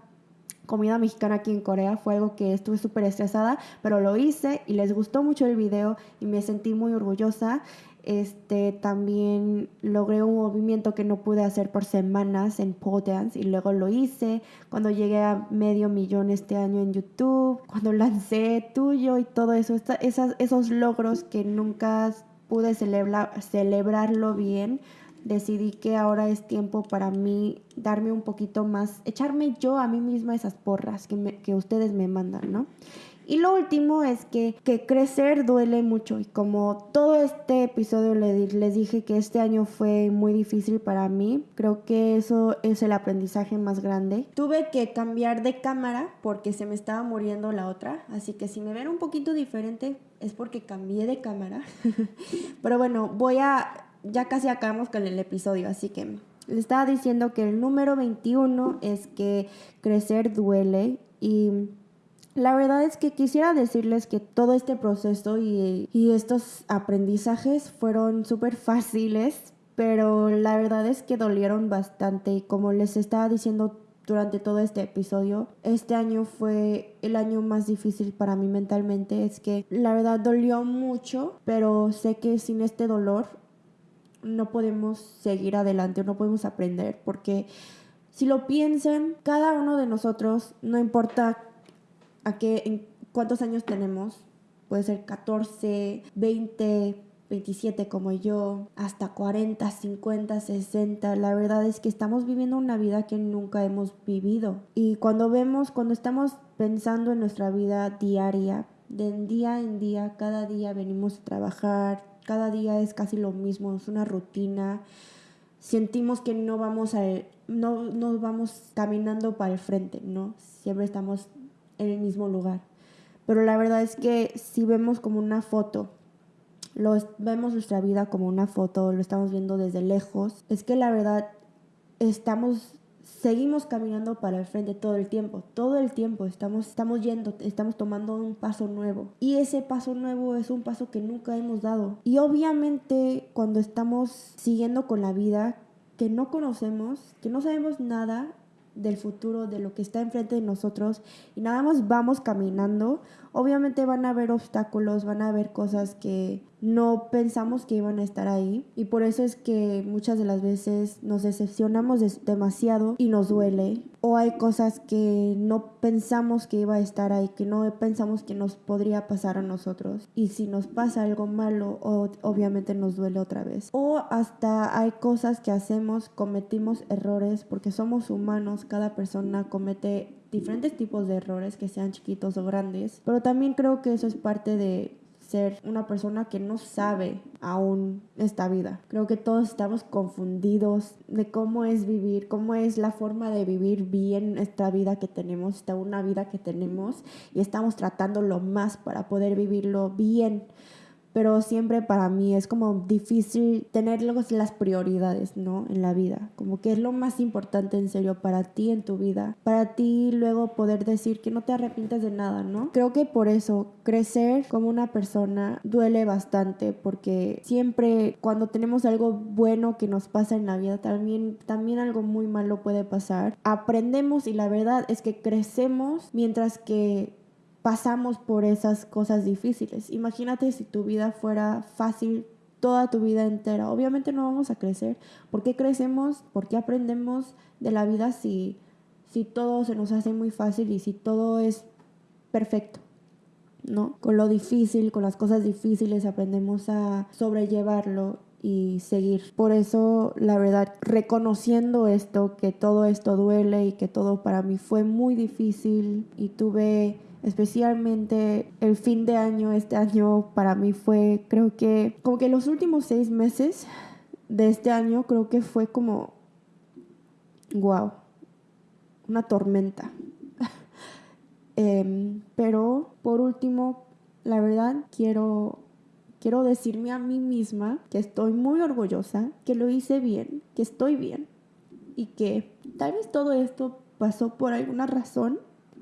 comida mexicana aquí en Corea. Fue algo que estuve súper estresada, pero lo hice y les gustó mucho el video y me sentí muy orgullosa. Este, también logré un movimiento que no pude hacer por semanas en pole y luego lo hice cuando llegué a medio millón este año en YouTube, cuando lancé tuyo y todo eso, esas, esos logros que nunca pude celebrarlo bien, decidí que ahora es tiempo para mí darme un poquito más, echarme yo a mí misma esas porras que, que ustedes me mandan, ¿no? Y lo último es que, que, crecer duele mucho y como todo este episodio les dije que este año fue muy difícil para mí, creo que eso es el aprendizaje más grande. Tuve que cambiar de cámara porque se me estaba muriendo la otra, así que si me ven un poquito diferente es porque cambié de cámara. [laughs] Pero bueno, voy a, ya casi acabamos con el episodio, así que les estaba diciendo que el número 21 es que crecer duele y la verdad es que quisiera decirles que todo este proceso y, estos aprendizajes fueron súper fáciles, pero la verdad es que dolieron bastante. Y como les estaba diciendo durante todo este episodio, este año fue el año más difícil para mí mentalmente, es que la verdad dolió mucho, pero sé que sin este dolor no podemos seguir adelante, no podemos aprender, porque si lo piensan, cada uno de nosotros, no importa a qué, en cuántos años tenemos. Puede ser 14, 20, 27 como yo, hasta 40, 50, 60. La verdad es que estamos viviendo una vida que nunca hemos vivido. Y cuando vemos, cuando estamos pensando en nuestra vida diaria, de día en día, cada día venimos a trabajar, cada día es casi lo mismo, es una rutina. Sentimos que no vamos a no nos vamos caminando para el frente, ¿no? Siempre estamos en el mismo lugar. Pero la verdad es que si vemos como una foto, lo, vemos nuestra vida como una foto, lo estamos viendo desde lejos, es que la verdad estamos seguimos caminando para el frente todo el tiempo, todo el tiempo estamos, estamos yendo, estamos tomando un paso nuevo. Y ese paso nuevo es un paso que nunca hemos dado. Y obviamente cuando estamos siguiendo con la vida que no conocemos, que no sabemos nada, del futuro, de lo que está enfrente de nosotros y nada más vamos caminando, obviamente van a haber obstáculos, van a haber cosas que no pensamos que iban a estar ahí y por eso es que muchas de las veces nos decepcionamos demasiado y nos duele. O hay cosas que no pensamos que iba a estar ahí, que no pensamos que nos podría pasar a nosotros. Y si nos pasa algo malo obviamente nos duele otra vez. O hasta hay cosas que hacemos, cometimos errores porque somos humanos, cada persona comete diferentes tipos de errores que sean chiquitos o grandes, pero también creo que eso es parte de ser una persona que no sabe aún esta vida. Creo que todos estamos confundidos de cómo es vivir, cómo es la forma de vivir bien esta vida que tenemos, esta una vida que tenemos y estamos tratando lo más para poder vivirlo bien pero siempre para mí es como difícil tener las prioridades, ¿no? En la vida, como que es lo más importante en serio para ti en tu vida, para ti luego poder decir que no te arrepientes de nada, ¿no? Creo que por eso crecer como una persona duele bastante porque siempre cuando tenemos algo bueno que nos pasa en la vida, también, también algo muy malo puede pasar. Aprendemos y la verdad es que crecemos mientras que pasamos por esas cosas difíciles. Imagínate si tu vida fuera fácil toda tu vida entera. Obviamente no vamos a crecer. ¿Por qué crecemos? ¿Por qué aprendemos de la vida si, si todo se nos hace muy fácil y si todo es perfecto? ¿No? Con lo difícil, con las cosas difíciles aprendemos a sobrellevarlo y seguir. Por eso, la verdad, reconociendo esto, que todo esto duele y que todo para mí fue muy difícil y tuve especialmente el fin de año, este año para mí fue, creo que, como que los últimos seis meses de este año, creo que fue como, wow, una tormenta. [laughs] Em, pero por último, la verdad, quiero, quiero decirme a mí misma que estoy muy orgullosa, que lo hice bien, que estoy bien y que tal vez todo esto pasó por alguna razón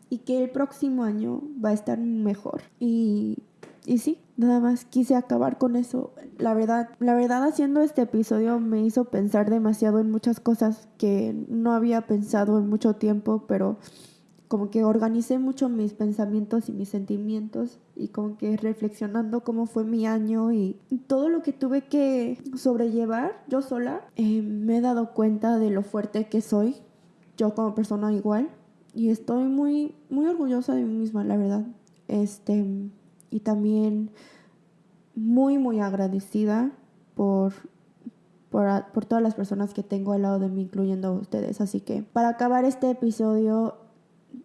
y que el próximo año va a estar mejor. Y, y sí, nada más quise acabar con eso. La verdad, la verdad haciendo este episodio me hizo pensar demasiado en muchas cosas que no había pensado en mucho tiempo, pero como que organicé mucho mis pensamientos y mis sentimientos y como que reflexionando cómo fue mi año y todo lo que tuve que sobrellevar yo sola, eh, me he dado cuenta de lo fuerte que soy, yo como persona igual, y estoy muy, muy orgullosa de mí misma, la verdad. Este, y también muy, muy agradecida por, por, por, todas las personas que tengo al lado de mí, incluyendo a ustedes. Así que para acabar este episodio,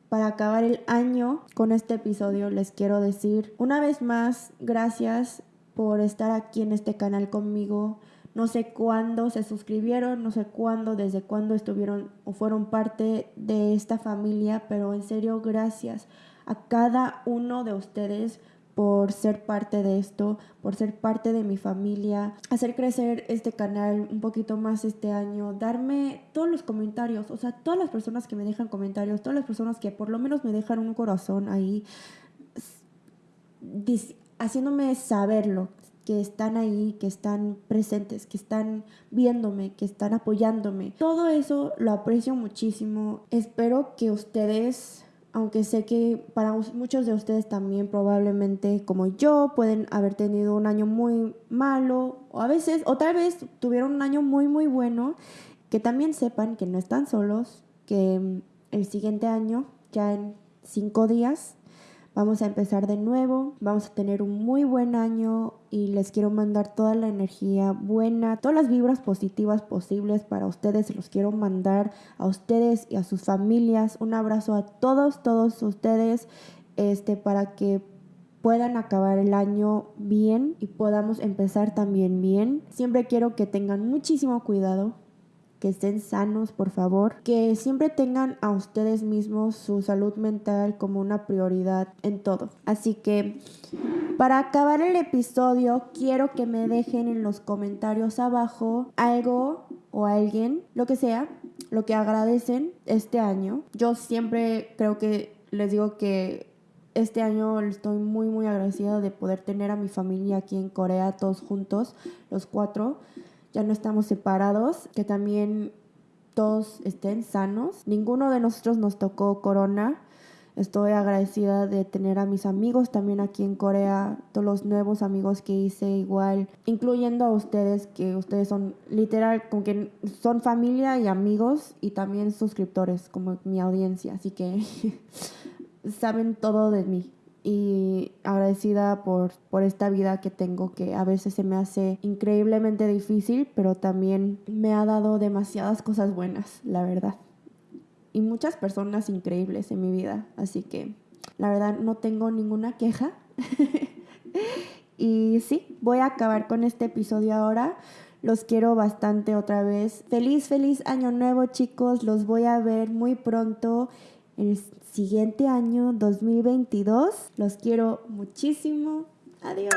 para acabar el año con este episodio, les quiero decir una vez más, gracias por estar aquí en este canal conmigo. No sé cuándo se suscribieron, no sé cuándo, desde cuándo estuvieron o fueron parte de esta familia, pero en serio gracias a cada uno de ustedes por ser parte de esto, por ser parte de mi familia, hacer crecer este canal un poquito más este año, darme todos los comentarios, o sea, todas las personas que me dejan comentarios, todas las personas que por lo menos me dejan un corazón ahí, haciéndome saberlo, que están ahí, que están presentes, que están viéndome, que están apoyándome. Todo eso lo aprecio muchísimo. Espero que ustedes aunque sé que para muchos de ustedes también probablemente como yo pueden haber tenido un año muy malo o a veces o tal vez tuvieron un año muy muy bueno, que también sepan que no están solos, que el siguiente año, ya en cinco días, Vamos a empezar de nuevo, vamos a tener un muy buen año y les quiero mandar toda la energía buena, todas las vibras positivas posibles para ustedes. Los quiero mandar a ustedes y a sus familias. Un abrazo a todos, todos ustedes, este, para que puedan acabar el año bien y podamos empezar también bien. Siempre quiero que tengan muchísimo cuidado que estén sanos, por favor, que siempre tengan a ustedes mismos su salud mental como una prioridad en todo. Así que para acabar el episodio, quiero que me dejen en los comentarios abajo algo o alguien, lo que sea, lo que agradecen este año. Yo siempre creo que les digo que este año estoy muy muy agradecida de poder tener a mi familia aquí en Corea todos juntos, los cuatro ya no estamos separados, que también todos estén sanos. Ninguno de nosotros nos tocó corona. Estoy agradecida de tener a mis amigos también aquí en Corea, todos los nuevos amigos que hice igual, incluyendo a ustedes, que ustedes son literal, como que son familia y amigos y también suscriptores, como mi audiencia, así que [laughs] saben todo de mí y agradecida por, por esta vida que tengo que a veces se me hace increíblemente difícil, pero también me ha dado demasiadas cosas buenas, la verdad. Y muchas personas increíbles en mi vida, así que la verdad no tengo ninguna queja. [laughs] y sí, voy a acabar con este episodio ahora. Los quiero bastante otra vez. Feliz, feliz año nuevo chicos. Los voy a ver muy pronto siguiente año 2022. Los quiero muchísimo. Adiós.